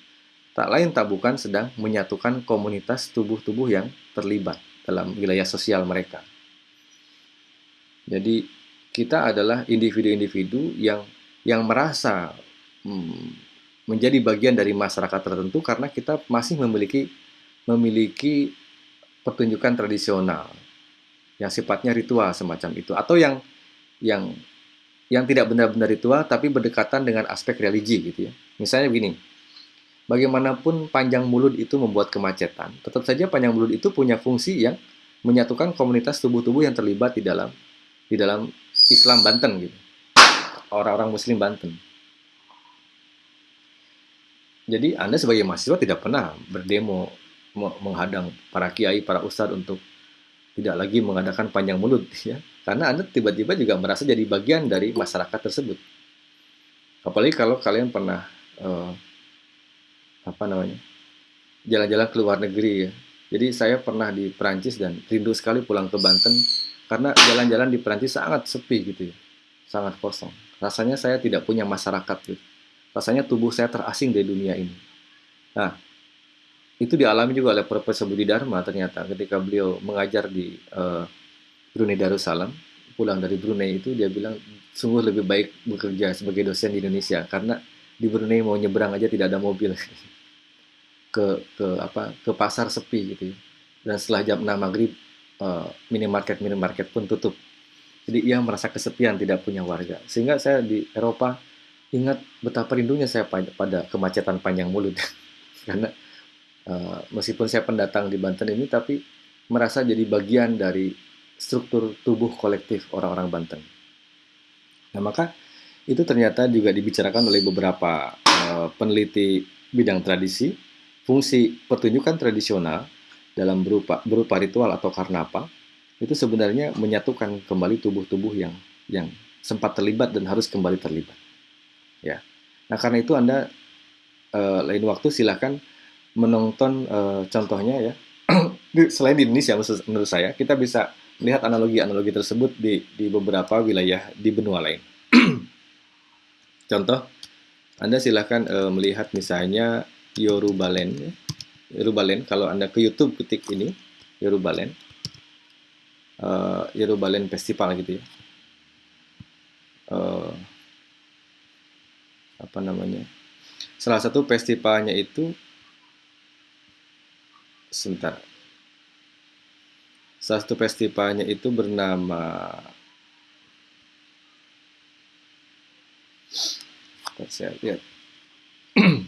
tak lain tak bukan sedang menyatukan komunitas tubuh-tubuh yang terlibat dalam wilayah sosial mereka. Jadi kita adalah individu-individu yang yang merasa hmm, menjadi bagian dari masyarakat tertentu karena kita masih memiliki memiliki pertunjukan tradisional yang sifatnya ritual semacam itu atau yang yang yang tidak benar-benar ritual tapi berdekatan dengan aspek religi gitu ya. Misalnya begini. Bagaimanapun panjang mulut itu membuat kemacetan, tetap saja panjang mulut itu punya fungsi yang menyatukan komunitas tubuh-tubuh yang terlibat di dalam di dalam Islam Banten gitu. Orang-orang muslim Banten. Jadi Anda sebagai mahasiswa tidak pernah berdemo menghadang para kiai, para ustadz untuk tidak lagi mengadakan panjang mulut ya. Karena Anda tiba-tiba juga merasa jadi bagian dari masyarakat tersebut. Apalagi kalau kalian pernah uh, apa namanya? jalan-jalan ke luar negeri ya. Jadi saya pernah di Perancis dan rindu sekali pulang ke Banten karena jalan-jalan di Perancis sangat sepi gitu ya. Sangat kosong. Rasanya saya tidak punya masyarakat gitu. Rasanya tubuh saya terasing dari dunia ini. Nah, itu dialami juga oleh Profesor Budi Dharma ternyata ketika beliau mengajar di uh, Brunei Darussalam pulang dari Brunei itu dia bilang sungguh lebih baik bekerja sebagai dosen di Indonesia karena di Brunei mau nyebrang aja tidak ada mobil. Ke ke apa ke pasar sepi gitu ya. dan setelah jam 6 maghrib uh, minimarket minimarket pun tutup. Jadi ia merasa kesepian tidak punya warga. Sehingga saya di Eropa ingat betapa rindunya saya pada, kemacetan panjang mulut. Karena Uh, meskipun saya pendatang di Banten ini, tapi merasa jadi bagian dari struktur tubuh kolektif orang-orang Banten. Nah, maka itu ternyata juga dibicarakan oleh beberapa uh, peneliti bidang tradisi, fungsi pertunjukan tradisional dalam berupa berupa ritual atau karnapa itu sebenarnya menyatukan kembali tubuh-tubuh yang yang sempat terlibat dan harus kembali terlibat. Ya. Nah, karena itu Anda uh, lain waktu silakan menonton uh, contohnya ya. Selain di Indonesia menurut saya, kita bisa melihat analogi-analogi tersebut di di beberapa wilayah di benua lain. Contoh, Anda silahkan uh, melihat misalnya Yorubalen. Ya. Yorubalen, kalau Anda ke YouTube ketik ini, Yorubalen. Uh, Yorubalen Festival gitu ya. Uh, apa namanya? Salah satu festivalnya itu sebentar. Salah satu festivalnya itu bernama saya lihat.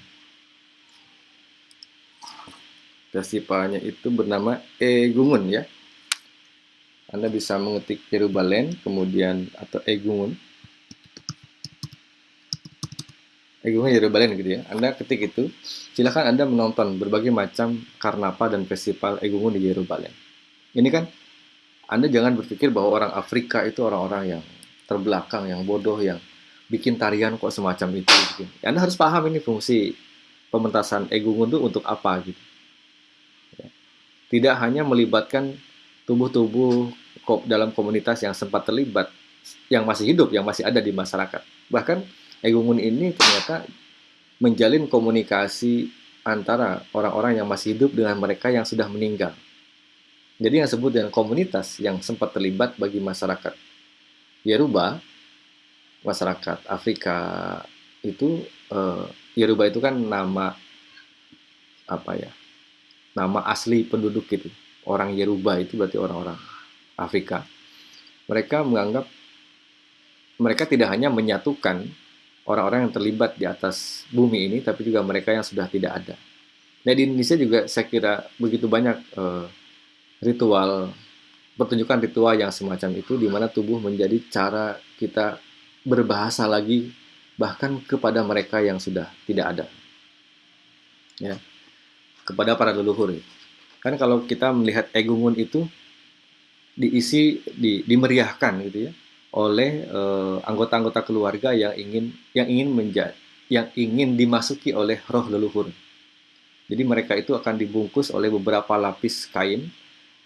Festivalnya itu bernama Egungun ya. Anda bisa mengetik Jerusalem kemudian atau Egungun. Egungun Jerusalem gitu ya. Anda ketik itu. Silahkan Anda menonton berbagai macam karnapa dan festival Egungun di Jerusalem ini kan Anda jangan berpikir bahwa orang Afrika itu orang-orang yang terbelakang yang bodoh yang bikin tarian kok semacam itu gitu. Anda harus paham ini fungsi pementasan egungun itu untuk apa gitu. Ya. Tidak hanya melibatkan tubuh-tubuh dalam komunitas yang sempat terlibat, yang masih hidup, yang masih ada di masyarakat. Bahkan egungun ini ternyata menjalin komunikasi antara orang-orang yang masih hidup dengan mereka yang sudah meninggal. Jadi yang disebut dengan komunitas yang sempat terlibat bagi masyarakat. Yeruba masyarakat Afrika itu uh, Yoruba itu kan nama apa ya nama asli penduduk gitu. Orang Yoruba itu berarti orang-orang Afrika. Mereka menganggap mereka tidak hanya menyatukan orang-orang yang terlibat di atas bumi ini tapi juga mereka yang sudah tidak ada. Nah di Indonesia juga saya kira begitu banyak uh, ritual pertunjukan ritual yang semacam itu di mana tubuh menjadi cara kita berbahasa lagi bahkan kepada mereka yang sudah tidak ada. Ya. Kepada para leluhur. Kan kalau kita melihat egungun itu diisi di, dimeriahkan gitu ya oleh eh, anggota-anggota uh, keluarga yang ingin yang ingin menjadi yang ingin dimasuki oleh roh leluhur. Jadi mereka itu akan dibungkus oleh beberapa lapis kain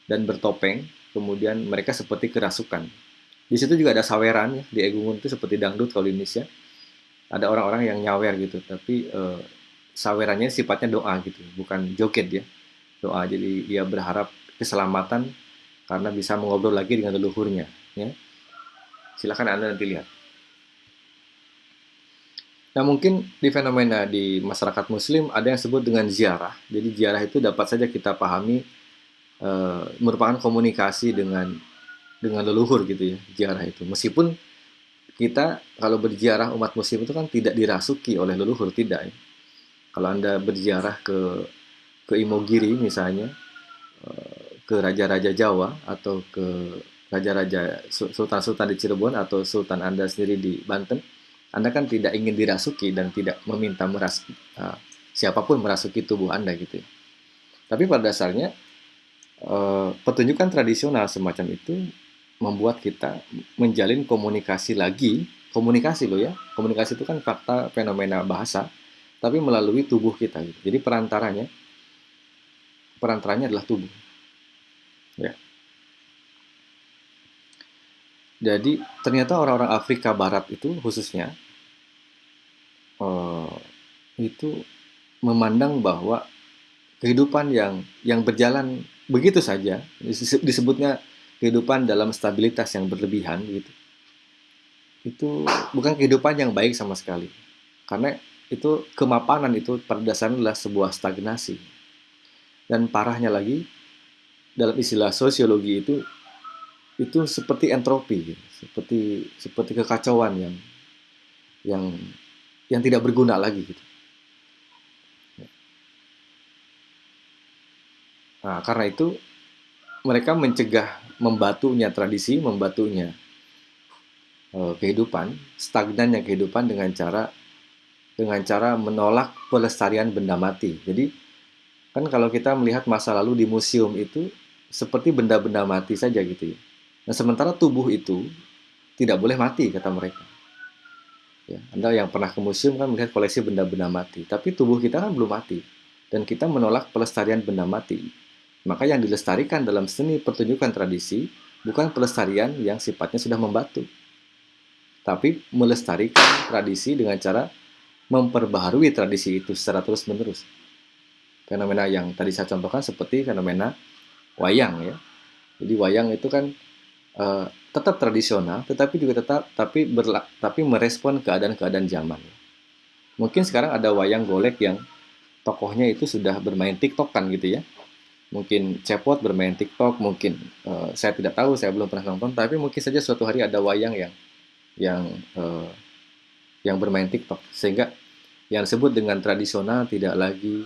dan bertopeng, kemudian mereka seperti kerasukan. Di situ juga ada saweran ya, di Egungun itu seperti dangdut kalau di Indonesia. Ada orang-orang yang nyawer gitu, tapi uh, sawerannya sifatnya doa gitu, bukan joget ya. Doa jadi dia berharap keselamatan karena bisa mengobrol lagi dengan leluhurnya ya. Silakan Anda nanti lihat. Nah mungkin di fenomena di masyarakat muslim ada yang disebut dengan ziarah. Jadi ziarah itu dapat saja kita pahami e, merupakan komunikasi dengan dengan leluhur gitu ya ziarah itu meskipun kita kalau berziarah umat muslim itu kan tidak dirasuki oleh leluhur tidak ya. kalau anda berziarah ke ke Imogiri misalnya eh, ke raja-raja Jawa atau ke raja-raja sultan-sultan di Cirebon atau sultan anda sendiri di Banten anda kan tidak ingin dirasuki dan tidak meminta meras uh, siapa pun merasuki tubuh anda gitu ya. tapi pada dasarnya uh, pertunjukan tradisional semacam itu membuat kita menjalin komunikasi lagi, komunikasi loh ya, komunikasi itu kan fakta fenomena bahasa, tapi melalui tubuh kita. Gitu. Jadi perantaranya, perantaranya adalah tubuh. Ya. Jadi ternyata orang-orang Afrika Barat itu khususnya uh, itu memandang bahwa kehidupan yang yang berjalan begitu saja. Disebutnya kehidupan dalam stabilitas yang berlebihan gitu. Itu bukan kehidupan yang baik sama sekali. Karena itu kemapanan itu pada dasarnya adalah sebuah stagnasi. Dan parahnya lagi dalam istilah sosiologi itu itu seperti entropi gitu. seperti seperti kekacauan yang yang yang tidak berguna lagi gitu nah karena itu mereka mencegah membatunya tradisi, membatunya uh, kehidupan, stagnannya kehidupan dengan cara dengan cara menolak pelestarian benda mati. Jadi kan kalau kita melihat masa lalu di museum itu seperti benda-benda mati saja gitu ya. Nah sementara tubuh itu tidak boleh mati kata mereka. Ya, Anda yang pernah ke museum kan melihat koleksi benda-benda mati, tapi tubuh kita kan belum mati dan kita menolak pelestarian benda mati. Maka yang dilestarikan dalam seni pertunjukan tradisi bukan pelestarian yang sifatnya sudah membatu, tapi melestarikan tradisi dengan cara memperbaharui tradisi itu secara terus-menerus. Fenomena yang tadi saya contohkan seperti fenomena wayang ya. Jadi wayang itu kan uh, tetap tradisional, tetapi juga tetap tapi berla, tapi merespon keadaan-keadaan zaman. Mungkin sekarang ada wayang golek yang tokohnya itu sudah bermain TikTok kan gitu ya. Mungkin cepot bermain TikTok, mungkin uh, saya tidak tahu, saya belum pernah nonton, tapi mungkin saja suatu hari ada wayang yang yang uh, yang bermain TikTok sehingga yang disebut dengan tradisional tidak lagi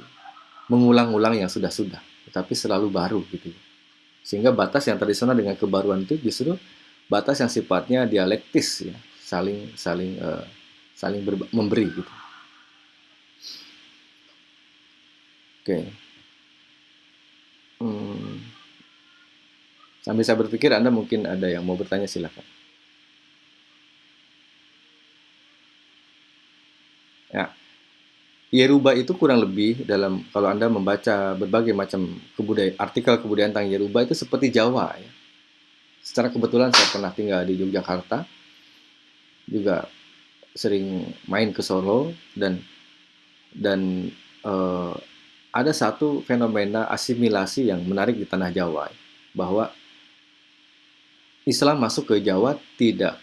mengulang-ulang yang sudah-sudah, tetapi selalu baru gitu. Sehingga batas yang tradisional dengan kebaruan itu justru batas yang sifatnya dialektis ya, saling saling uh, saling ber, memberi gitu. Oke. Hmm. Sambil saya berpikir Anda mungkin ada yang mau bertanya silakan. Ya. Yeruba itu kurang lebih dalam kalau Anda membaca berbagai macam kebudayaan artikel kebudayaan tentang Yeruba itu seperti Jawa ya. Secara kebetulan saya pernah tinggal di Yogyakarta. Juga sering main ke Solo dan dan uh, ada satu fenomena asimilasi yang menarik di tanah Jawa bahwa Islam masuk ke Jawa tidak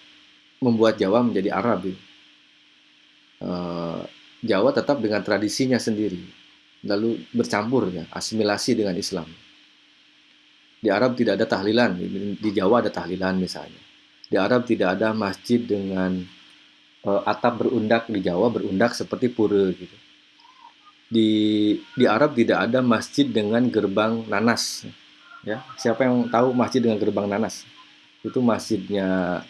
membuat Jawa menjadi Arab. Uh, Jawa tetap dengan tradisinya sendiri, lalu bercampur ya, asimilasi dengan Islam. Di Arab tidak ada tahlilan, di Jawa ada tahlilan misalnya. Di Arab tidak ada masjid dengan uh, atap berundak di Jawa berundak seperti pura gitu. Di di Arab tidak ada masjid dengan gerbang nanas. Ya, siapa yang tahu masjid dengan gerbang nanas? Itu masjidnya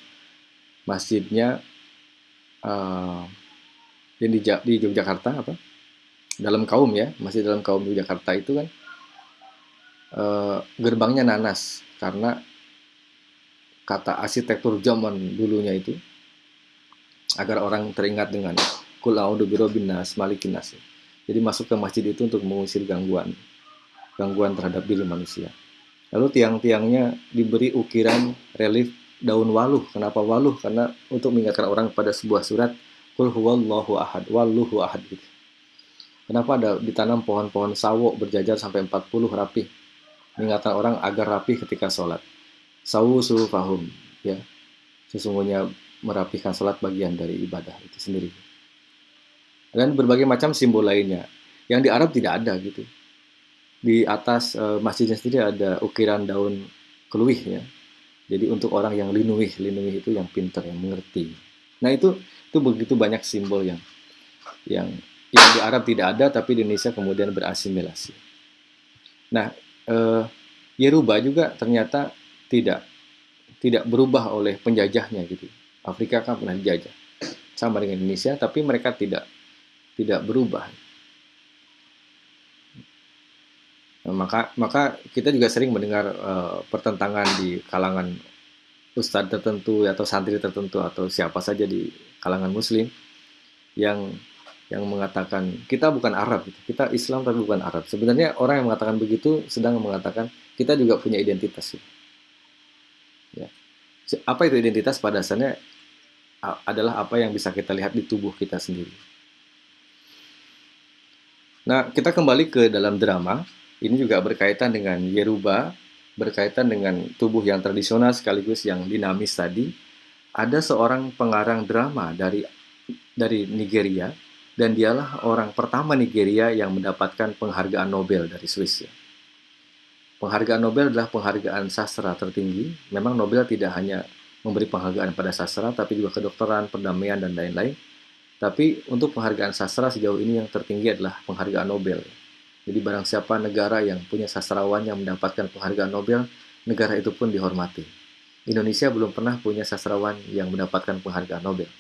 masjidnya uh, yang di, di Yogyakarta apa dalam kaum ya masih dalam kaum Yogyakarta itu kan e, gerbangnya nanas karena kata arsitektur zaman dulunya itu agar orang teringat dengan kul a'udzu birabbin nas malikin nas jadi masuk ke masjid itu untuk mengusir gangguan gangguan terhadap diri manusia lalu tiang-tiangnya diberi ukiran relief daun waluh kenapa waluh karena untuk mengingatkan orang pada sebuah surat Kul huwallahu ahad, walluhu ahad gitu. Kenapa ada ditanam pohon-pohon sawo berjajar sampai 40 rapi? Mengingatkan orang agar rapi ketika sholat. Sawu fahum, ya. Sesungguhnya merapikan sholat bagian dari ibadah itu sendiri. Dan berbagai macam simbol lainnya. Yang di Arab tidak ada gitu. Di atas e, masjidnya sendiri ada ukiran daun keluih ya. Jadi untuk orang yang linuih, linuih itu yang pintar, yang mengerti. Nah itu itu begitu banyak simbol yang yang yang di Arab tidak ada tapi di Indonesia kemudian berasimilasi. Nah, eh, Yeruba juga ternyata tidak tidak berubah oleh penjajahnya gitu. Afrika kan pernah dijajah sama dengan Indonesia tapi mereka tidak tidak berubah. Nah, maka maka kita juga sering mendengar uh, pertentangan di kalangan ustadz tertentu atau santri tertentu atau siapa saja di kalangan muslim yang yang mengatakan kita bukan Arab gitu. kita Islam tapi bukan Arab sebenarnya orang yang mengatakan begitu sedang mengatakan kita juga punya identitas gitu. ya apa itu identitas pada dasarnya adalah apa yang bisa kita lihat di tubuh kita sendiri nah kita kembali ke dalam drama ini juga berkaitan dengan Yeruba berkaitan dengan tubuh yang tradisional sekaligus yang dinamis tadi, ada seorang pengarang drama dari dari Nigeria dan dialah orang pertama Nigeria yang mendapatkan penghargaan Nobel dari Swiss. Penghargaan Nobel adalah penghargaan sastra tertinggi. Memang Nobel tidak hanya memberi penghargaan pada sastra, tapi juga kedokteran, perdamaian, dan lain-lain. Tapi untuk penghargaan sastra sejauh ini yang tertinggi adalah penghargaan Nobel. Jadi barang siapa negara yang punya sastrawan yang mendapatkan penghargaan Nobel, negara itu pun dihormati. Indonesia belum pernah punya sastrawan yang mendapatkan penghargaan Nobel.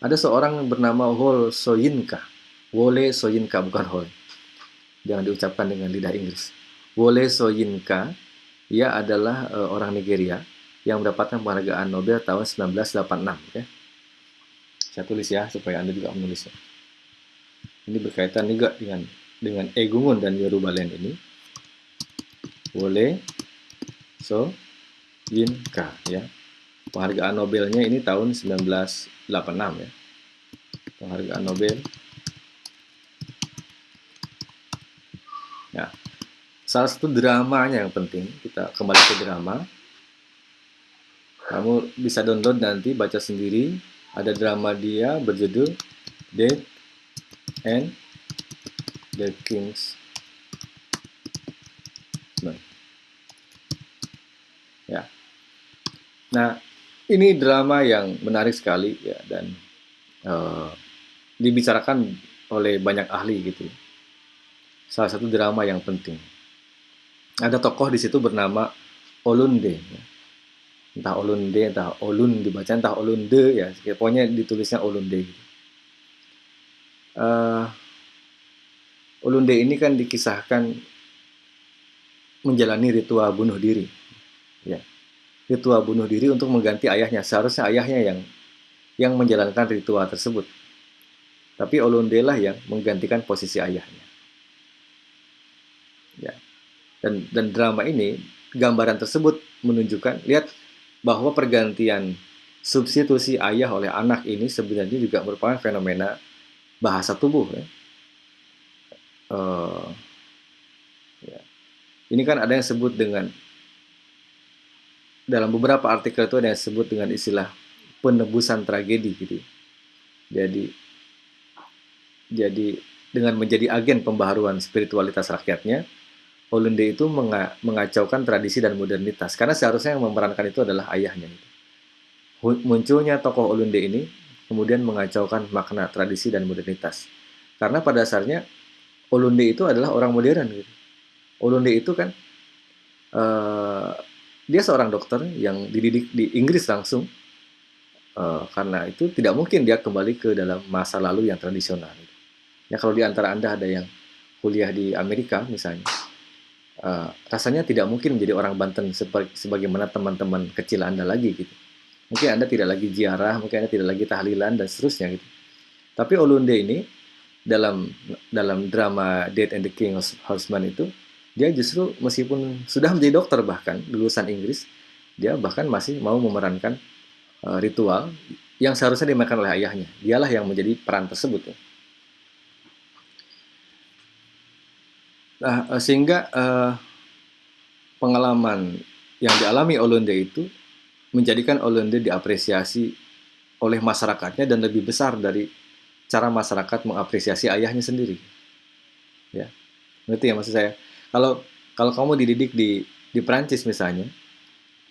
Ada seorang bernama Hol Soyinka. Wole Soyinka, bukan Hol. Jangan diucapkan dengan lidah Inggris. Wole Soyinka, ia adalah uh, orang Nigeria yang mendapatkan penghargaan Nobel tahun 1986. Okay? Saya tulis ya, supaya Anda juga menulisnya. Ini berkaitan juga dengan dengan Egungun dan Yorubalen ini. Wole So Yinka ya. Penghargaan Nobelnya ini tahun 1986 ya. Penghargaan Nobel. Ya. Salah satu dramanya yang penting, kita kembali ke drama. Kamu bisa download nanti baca sendiri. Ada drama dia berjudul Dead and the King's Nah, ini drama yang menarik sekali ya dan uh, dibicarakan oleh banyak ahli gitu. Salah satu drama yang penting. Ada tokoh di situ bernama Olunde. Ya. Entah Olunde, entah Olun dibaca, entah Olunde ya. Pokoknya ditulisnya Olunde. Uh, Olunde ini kan dikisahkan menjalani ritual bunuh diri. Ya ritual bunuh diri untuk mengganti ayahnya. Seharusnya ayahnya yang yang menjalankan ritual tersebut. Tapi Olunde lah yang menggantikan posisi ayahnya. Ya. Dan dan drama ini gambaran tersebut menunjukkan lihat bahwa pergantian substitusi ayah oleh anak ini sebenarnya juga merupakan fenomena bahasa tubuh ya. Uh, ya. Ini kan ada yang sebut dengan dalam beberapa artikel itu ada yang disebut dengan istilah penebusan tragedi gitu. Jadi jadi dengan menjadi agen pembaharuan spiritualitas rakyatnya, Olunde itu mengacaukan tradisi dan modernitas karena seharusnya yang memerankan itu adalah ayahnya. Munculnya tokoh Olunde ini kemudian mengacaukan makna tradisi dan modernitas. Karena pada dasarnya Olunde itu adalah orang modern gitu. Olunde itu kan uh, dia seorang dokter yang dididik di Inggris langsung uh, karena itu tidak mungkin dia kembali ke dalam masa lalu yang tradisional. Ya kalau di antara anda ada yang kuliah di Amerika misalnya, uh, rasanya tidak mungkin menjadi orang Banten sebagaimana teman-teman kecil anda lagi gitu. Mungkin anda tidak lagi ziarah, mungkin anda tidak lagi tahlilan dan seterusnya gitu. Tapi Olunde ini dalam dalam drama Dead and the King Horseman itu dia justru meskipun sudah menjadi dokter bahkan lulusan Inggris, dia bahkan masih mau memerankan uh, ritual yang seharusnya dimakan oleh ayahnya. Dialah yang menjadi peran tersebut. Ya. Nah, uh, sehingga uh, pengalaman yang dialami Olunde itu menjadikan Olunde diapresiasi oleh masyarakatnya dan lebih besar dari cara masyarakat mengapresiasi ayahnya sendiri. Ya, ngerti ya maksud saya? kalau kalau kamu dididik di di Prancis misalnya,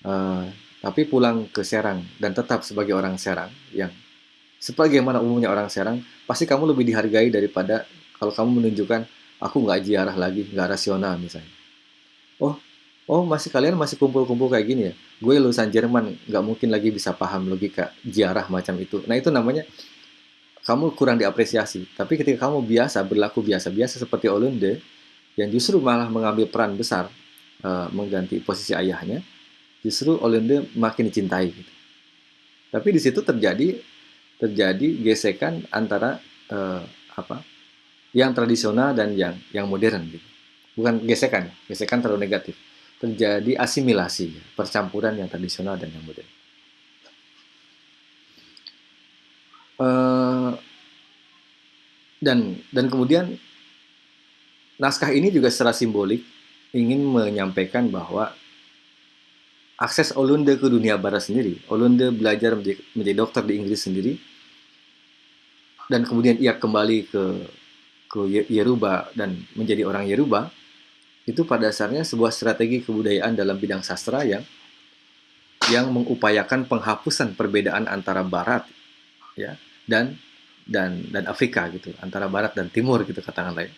uh, tapi pulang ke Serang dan tetap sebagai orang Serang yang sebagaimana umumnya orang Serang, pasti kamu lebih dihargai daripada kalau kamu menunjukkan aku nggak ziarah lagi, nggak rasional misalnya. Oh, oh masih kalian masih kumpul-kumpul kayak gini ya? Gue lulusan Jerman, nggak mungkin lagi bisa paham logika ziarah macam itu. Nah itu namanya kamu kurang diapresiasi. Tapi ketika kamu biasa berlaku biasa-biasa seperti Olunde, yang justru malah mengambil peran besar uh, mengganti posisi ayahnya, justru Olende makin dicintai. Gitu. Tapi di situ terjadi terjadi gesekan antara uh, apa yang tradisional dan yang yang modern gitu. Bukan gesekan, gesekan terlalu negatif. Terjadi asimilasi, percampuran yang tradisional dan yang modern. Uh, dan dan kemudian naskah ini juga secara simbolik ingin menyampaikan bahwa akses Olunde ke dunia barat sendiri. Olunde belajar menjadi, menjadi dokter di Inggris sendiri, dan kemudian ia kembali ke ke Yeruba dan menjadi orang Yeruba. Itu pada dasarnya sebuah strategi kebudayaan dalam bidang sastra yang yang mengupayakan penghapusan perbedaan antara Barat ya dan dan dan Afrika gitu antara Barat dan Timur gitu katakanlah ya.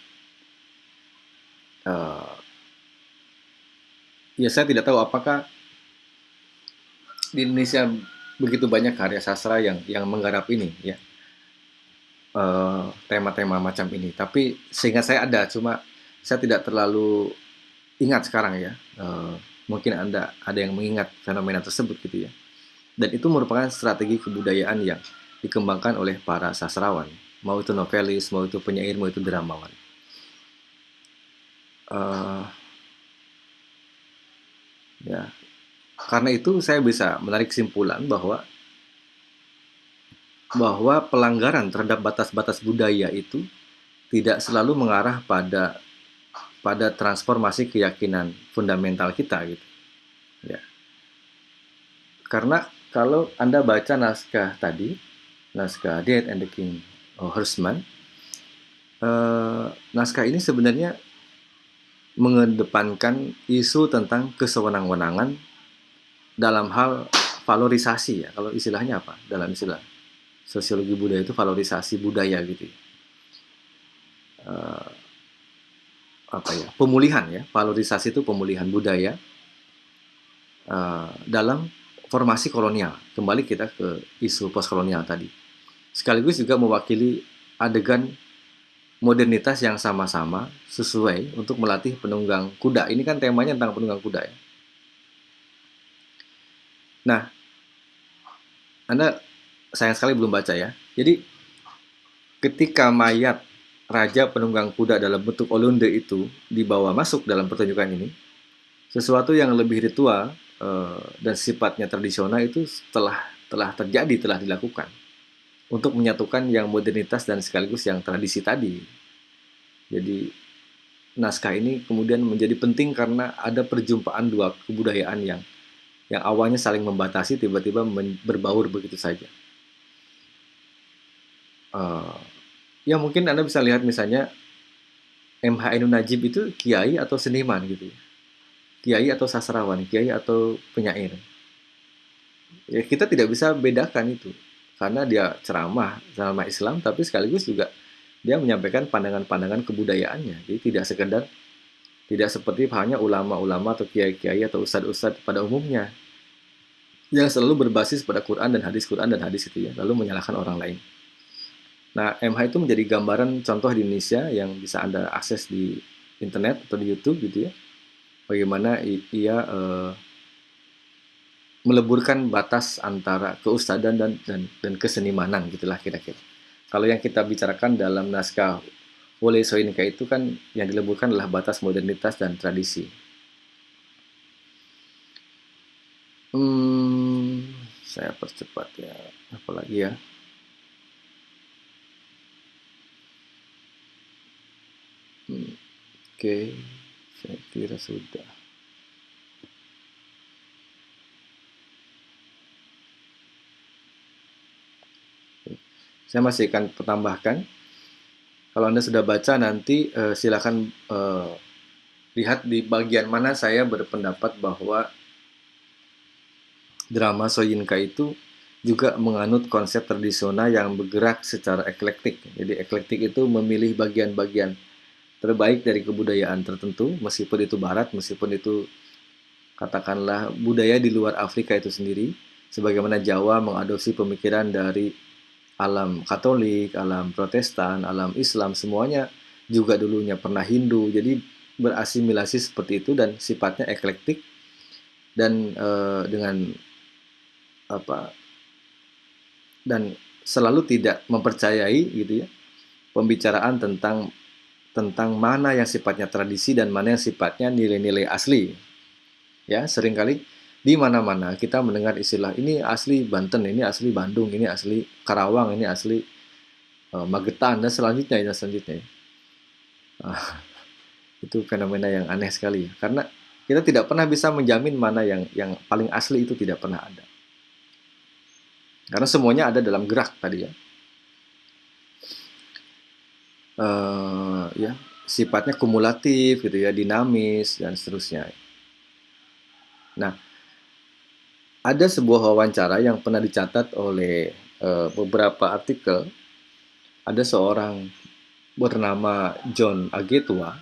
Eh, ya saya tidak tahu apakah di Indonesia begitu banyak karya sastra yang yang menggarap ini ya eh, tema-tema uh, macam ini. Tapi sehingga saya ada cuma saya tidak terlalu ingat sekarang ya. Uh, mungkin anda ada yang mengingat fenomena tersebut gitu ya. Dan itu merupakan strategi kebudayaan yang dikembangkan oleh para sastrawan. Mau itu novelis mau itu penyair mau itu dramawan. Uh, ya. Karena itu saya bisa menarik kesimpulan bahwa bahwa pelanggaran terhadap batas-batas budaya itu tidak selalu mengarah pada pada transformasi keyakinan fundamental kita gitu. Ya. Karena kalau Anda baca naskah tadi, naskah Dead and the King oh, Horseman, eh, naskah ini sebenarnya mengedepankan isu tentang kesewenang-wenangan dalam hal valorisasi ya kalau istilahnya apa dalam istilah sosiologi budaya itu valorisasi budaya gitu uh, apa ya? Pemulihan ya. Valorisasi itu pemulihan budaya uh, dalam formasi kolonial. Kembali kita ke isu postkolonial tadi. Sekaligus juga mewakili adegan modernitas yang sama-sama sesuai untuk melatih penunggang kuda. Ini kan temanya tentang penunggang kuda ya. Nah, Anda sayang sekali belum baca ya. Jadi, ketika mayat Raja Penunggang Kuda dalam bentuk olunde itu dibawa masuk dalam pertunjukan ini, sesuatu yang lebih ritual uh, dan sifatnya tradisional itu telah telah terjadi, telah dilakukan untuk menyatukan yang modernitas dan sekaligus yang tradisi tadi. Jadi naskah ini kemudian menjadi penting karena ada perjumpaan dua kebudayaan yang yang awalnya saling membatasi tiba-tiba berbaur begitu saja. Uh, ya mungkin Anda bisa lihat misalnya MH Enu Najib itu kiai atau seniman gitu. Kiai atau sastrawan, kiai atau penyair. Ya kita tidak bisa bedakan itu. Karena dia ceramah, ceramah Islam tapi sekaligus juga dia menyampaikan pandangan-pandangan kebudayaannya. Jadi tidak sekedar tidak seperti hanya ulama-ulama atau kiai-kiai atau ustadz-ustadz pada umumnya yang selalu berbasis pada Quran dan hadis Quran dan hadis itu ya, lalu menyalahkan orang lain. Nah, MH itu menjadi gambaran contoh di Indonesia yang bisa Anda akses di internet atau di YouTube gitu ya. Bagaimana ia uh, meleburkan batas antara keustadan dan dan, dan kesenimanan gitulah kira-kira. Kalau yang kita bicarakan dalam naskah Wole Soyinka itu kan yang dileburkan adalah batas modernitas dan tradisi. Hmm, saya percepat ya, apalagi ya. Hmm, Oke, okay. saya kira sudah. Saya masih akan tambahkan kalau Anda sudah baca nanti uh, silakan uh, lihat di bagian mana saya berpendapat bahwa drama Soyinka itu juga menganut konsep tradisional yang bergerak secara eklektik. Jadi eklektik itu memilih bagian-bagian terbaik dari kebudayaan tertentu, meskipun itu barat, meskipun itu katakanlah budaya di luar Afrika itu sendiri, sebagaimana Jawa mengadopsi pemikiran dari alam Katolik, alam Protestan, alam Islam semuanya juga dulunya pernah Hindu. Jadi berasimilasi seperti itu dan sifatnya eklektik dan e, dengan apa dan selalu tidak mempercayai gitu ya pembicaraan tentang tentang mana yang sifatnya tradisi dan mana yang sifatnya nilai-nilai asli. Ya, sering kali di mana-mana kita mendengar istilah ini asli Banten, ini asli Bandung, ini asli Karawang, ini asli uh, Magetan dan selanjutnya dan selanjutnya. Uh, itu fenomena yang aneh sekali karena kita tidak pernah bisa menjamin mana yang yang paling asli itu tidak pernah ada. Karena semuanya ada dalam gerak tadi ya. Uh, ya sifatnya kumulatif gitu ya, dinamis dan seterusnya. Nah, ada sebuah wawancara yang pernah dicatat oleh uh, beberapa artikel. Ada seorang bernama John Agetua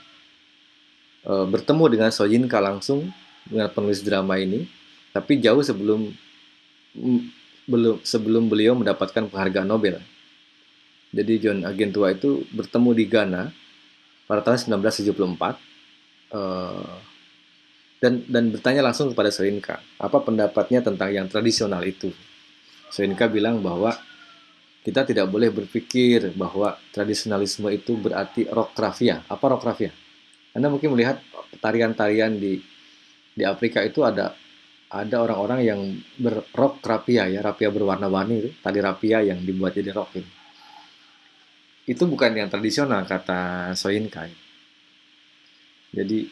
uh, bertemu dengan Sojinka langsung dengan penulis drama ini, tapi jauh sebelum belum sebelum beliau mendapatkan penghargaan Nobel. Jadi John Agentua itu bertemu di Ghana pada tahun 1974 uh, dan dan bertanya langsung kepada Soinka apa pendapatnya tentang yang tradisional itu. Soinka bilang bahwa kita tidak boleh berpikir bahwa tradisionalisme itu berarti rock rafia. Apa rock rafia? Anda mungkin melihat tarian-tarian di di Afrika itu ada ada orang-orang yang berrock rapia ya, rapia berwarna-warni itu, tali rapia yang dibuat jadi rock ini. Itu bukan yang tradisional kata Soinka. Jadi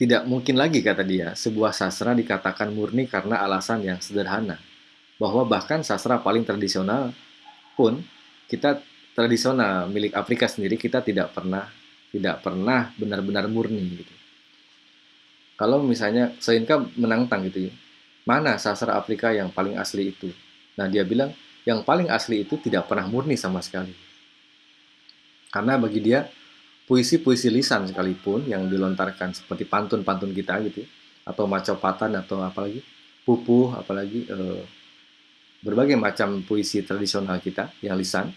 tidak mungkin lagi kata dia sebuah sastra dikatakan murni karena alasan yang sederhana bahwa bahkan sastra paling tradisional pun kita tradisional milik Afrika sendiri kita tidak pernah tidak pernah benar-benar murni gitu. Kalau misalnya Soinka menantang gitu ya, mana sastra Afrika yang paling asli itu? Nah dia bilang yang paling asli itu tidak pernah murni sama sekali. Karena bagi dia puisi-puisi lisan sekalipun yang dilontarkan seperti pantun-pantun kita gitu, ya, atau macopatan atau apalagi pupuh, apalagi eh, berbagai macam puisi tradisional kita yang lisan,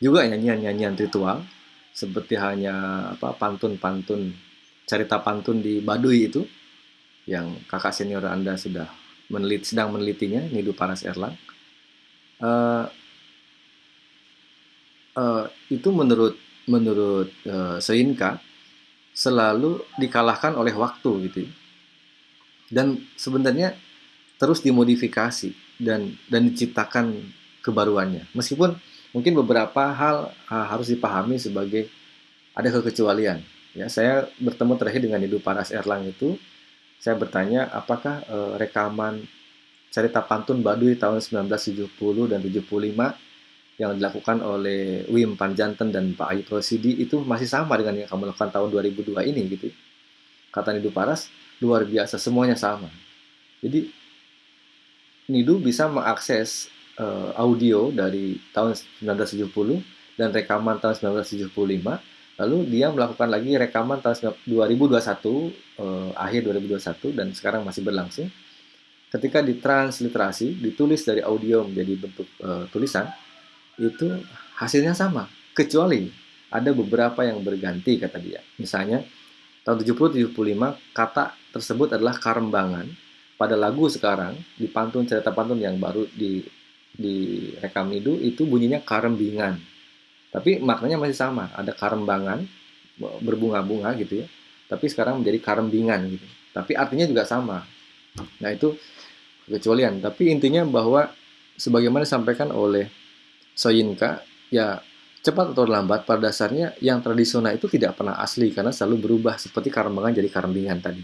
juga nyanyian-nyanyian ritual seperti hanya apa pantun-pantun cerita pantun di Baduy itu yang kakak senior Anda sudah menelit sedang menelitinya Nidu Panas Erlang. Uh, uh, itu menurut menurut uh, Seinka selalu dikalahkan oleh waktu gitu. Ya. Dan sebenarnya terus dimodifikasi dan dan diciptakan kebaruannya. Meskipun mungkin beberapa hal uh, harus dipahami sebagai ada kekecualian. Ya, saya bertemu terakhir dengan Ibu Paras Erlang itu, saya bertanya apakah uh, rekaman cerita pantun Baduy tahun 1970 dan 75 yang dilakukan oleh Wim Panjanten dan Pak Ayi Prosidi itu masih sama dengan yang kamu lakukan tahun 2002 ini gitu. Kata Nidu Paras, luar biasa, semuanya sama. Jadi Nidu bisa mengakses uh, audio dari tahun 1970 dan rekaman tahun 1975 lalu dia melakukan lagi rekaman tahun 2021 uh, akhir 2021 dan sekarang masih berlangsung ketika ditransliterasi ditulis dari audio menjadi bentuk uh, tulisan itu hasilnya sama. Kecuali ada beberapa yang berganti kata dia. Misalnya tahun 70 75 kata tersebut adalah karembangan pada lagu sekarang di pantun cerita pantun yang baru di di rekam itu itu bunyinya karembingan tapi maknanya masih sama. Ada karembangan berbunga-bunga gitu ya. Tapi sekarang menjadi karembingan gitu. Tapi artinya juga sama. Nah itu kecualian. Tapi intinya bahwa sebagaimana disampaikan oleh Soyinka ya cepat atau lambat pada dasarnya yang tradisional itu tidak pernah asli karena selalu berubah seperti karembangan jadi karembingan tadi.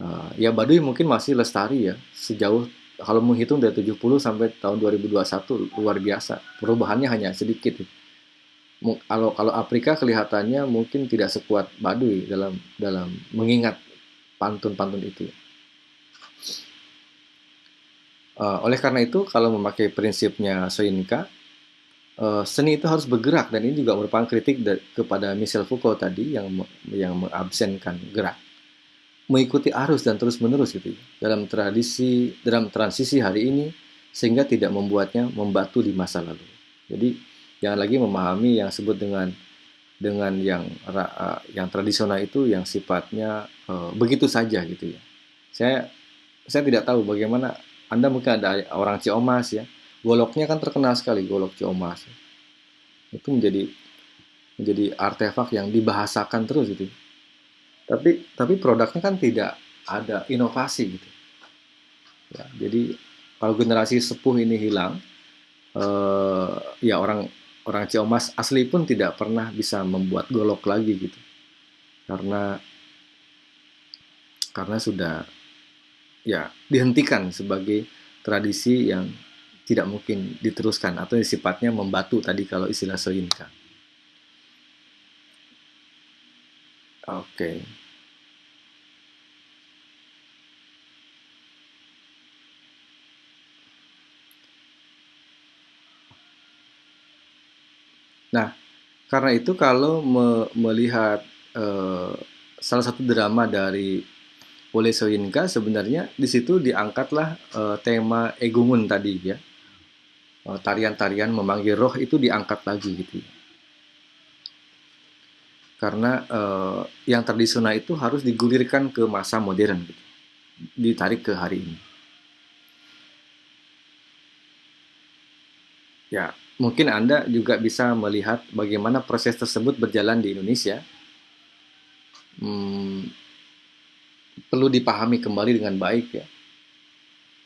Uh, ya Baduy mungkin masih lestari ya sejauh kalau menghitung dari 70 sampai tahun 2021 luar biasa. Perubahannya hanya sedikit. Kalau kalau Afrika kelihatannya mungkin tidak sekuat Baduy dalam dalam mengingat pantun-pantun itu uh, oleh karena itu kalau memakai prinsipnya Soyinka uh, seni itu harus bergerak dan ini juga merupakan kritik kepada Michel Foucault tadi yang yang mengabsenkan gerak mengikuti arus dan terus menerus gitu ya, dalam tradisi dalam transisi hari ini sehingga tidak membuatnya membatu di masa lalu. Jadi jangan lagi memahami yang sebut dengan dengan yang yang tradisional itu yang sifatnya uh, begitu saja gitu ya. Saya saya tidak tahu bagaimana Anda mungkin ada orang Ciomas ya. Goloknya kan terkenal sekali golok Ciomas. Itu menjadi menjadi artefak yang dibahasakan terus gitu tapi tapi produknya kan tidak ada inovasi gitu ya, jadi kalau generasi sepuh ini hilang eh, ya orang orang Ciomas asli pun tidak pernah bisa membuat golok lagi gitu karena karena sudah ya dihentikan sebagai tradisi yang tidak mungkin diteruskan atau sifatnya membatu tadi kalau istilah Soyinka. Oke. Okay. Nah, karena itu kalau me melihat uh, salah satu drama dari Ole Soyinka sebenarnya di situ diangkatlah uh, tema Egungun tadi ya. Uh, tarian-tarian memanggil roh itu diangkat lagi gitu ya. Karena uh, yang tradisional itu harus digulirkan ke masa modern gitu. Ditarik ke hari ini. Ya, mungkin Anda juga bisa melihat bagaimana proses tersebut berjalan di Indonesia. Hmm, perlu dipahami kembali dengan baik ya.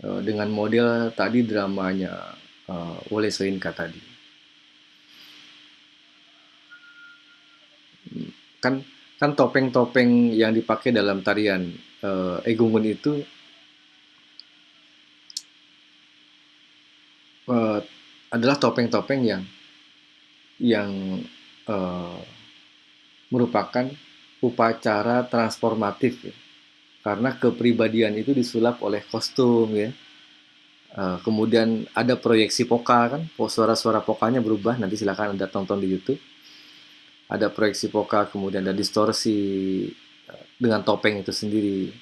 Eh, dengan model tadi dramanya uh, Wole Soyinka tadi. Kan kan topeng-topeng yang dipakai dalam tarian uh, Egungun itu uh, adalah topeng-topeng yang yang uh, merupakan upacara transformatif ya. Karena kepribadian itu disulap oleh kostum ya. Uh, kemudian ada proyeksi poka kan? Suara-suara pokanya berubah nanti silakan anda tonton di YouTube. Ada proyeksi poka kemudian ada distorsi uh, dengan topeng itu sendiri.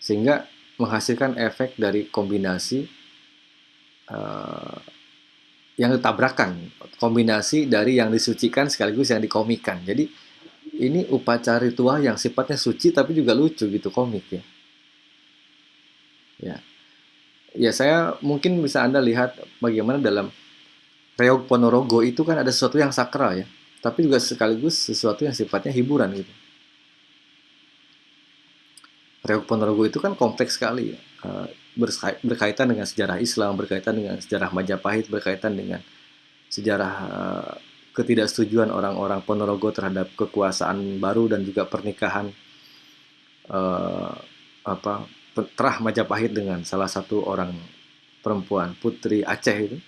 Sehingga menghasilkan efek dari kombinasi uh, yang ditabrakan. Kombinasi dari yang disucikan sekaligus yang dikomikan. Jadi ini upacara ritual yang sifatnya suci tapi juga lucu gitu komik ya. Ya. Ya saya mungkin bisa anda lihat bagaimana dalam Reog Ponorogo itu kan ada sesuatu yang sakral ya tapi juga sekaligus sesuatu yang sifatnya hiburan gitu. Reog Ponorogo itu kan kompleks sekali ya. Eh, berkaitan dengan sejarah Islam, berkaitan dengan sejarah Majapahit, berkaitan dengan sejarah uh, ketidaksetujuan orang-orang Ponorogo terhadap kekuasaan baru dan juga pernikahan uh, apa terah Majapahit dengan salah satu orang perempuan putri Aceh itu.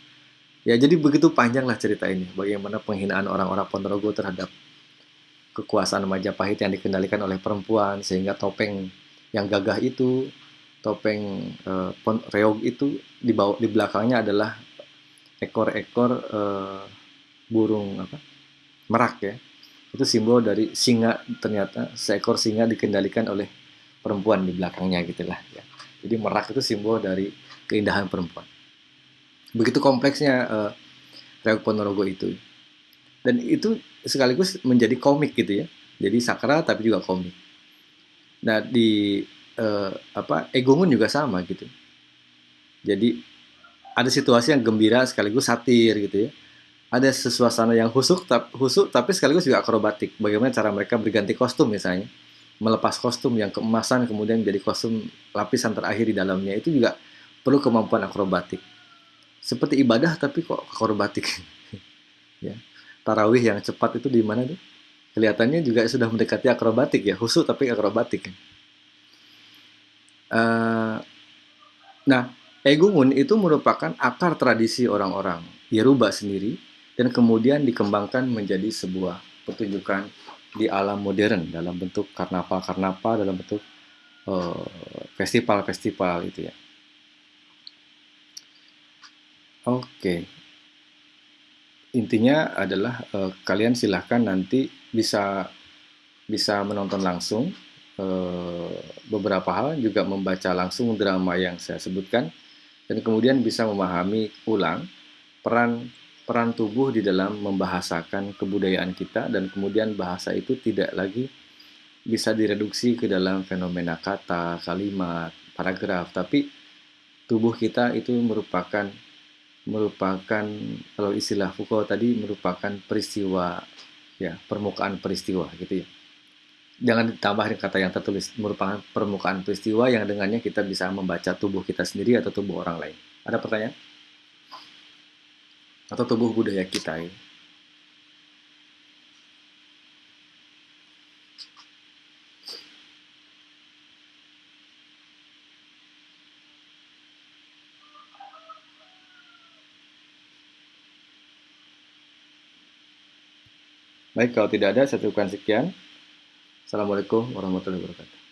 Ya jadi begitu panjanglah cerita ini bagaimana penghinaan orang-orang Ponorogo terhadap kekuasaan Majapahit yang dikendalikan oleh perempuan sehingga topeng yang gagah itu topeng uh, reog itu di bawah di belakangnya adalah ekor-ekor uh, burung apa merak ya. Itu simbol dari singa ternyata seekor singa dikendalikan oleh perempuan di belakangnya gitulah ya. Jadi merak itu simbol dari keindahan perempuan. Begitu kompleksnya uh, reog ponorogo itu. Dan itu sekaligus menjadi komik gitu ya. Jadi sakral tapi juga komik. Nah di eh, apa Egongun juga sama gitu. Jadi ada situasi yang gembira sekaligus satir gitu ya. Ada sesuasana yang husuk, husuk tapi sekaligus juga akrobatik. Bagaimana cara mereka berganti kostum misalnya, melepas kostum yang keemasan kemudian menjadi kostum lapisan terakhir di dalamnya itu juga perlu kemampuan akrobatik. Seperti ibadah tapi kok akrobatik. ya. Tarawih yang cepat itu di mana tuh? Kelihatannya juga sudah mendekati akrobatik ya, husuk tapi akrobatik. Uh, nah, Egungun itu merupakan akar tradisi orang-orang Yeruba sendiri dan kemudian dikembangkan menjadi sebuah pertunjukan di alam modern dalam bentuk karnaval-karnaval dalam bentuk eh, festival-festival uh, itu ya. Oke. Okay. Intinya adalah uh, kalian silahkan nanti bisa bisa menonton langsung Eh, beberapa hal juga membaca langsung drama yang saya sebutkan dan kemudian bisa memahami ulang peran peran tubuh di dalam membahasakan kebudayaan kita dan kemudian bahasa itu tidak lagi bisa direduksi ke dalam fenomena kata, kalimat, paragraf, tapi tubuh kita itu merupakan merupakan kalau istilah Foucault tadi merupakan peristiwa ya permukaan peristiwa gitu ya jangan ditambah kata yang tertulis merupakan permukaan peristiwa yang dengannya kita bisa membaca tubuh kita sendiri atau tubuh orang lain. Ada pertanyaan? Atau tubuh budaya kita ya? Baik, kalau tidak ada, saya cukupkan sekian. Assalamualaikum warahmatullahi wabarakatuh.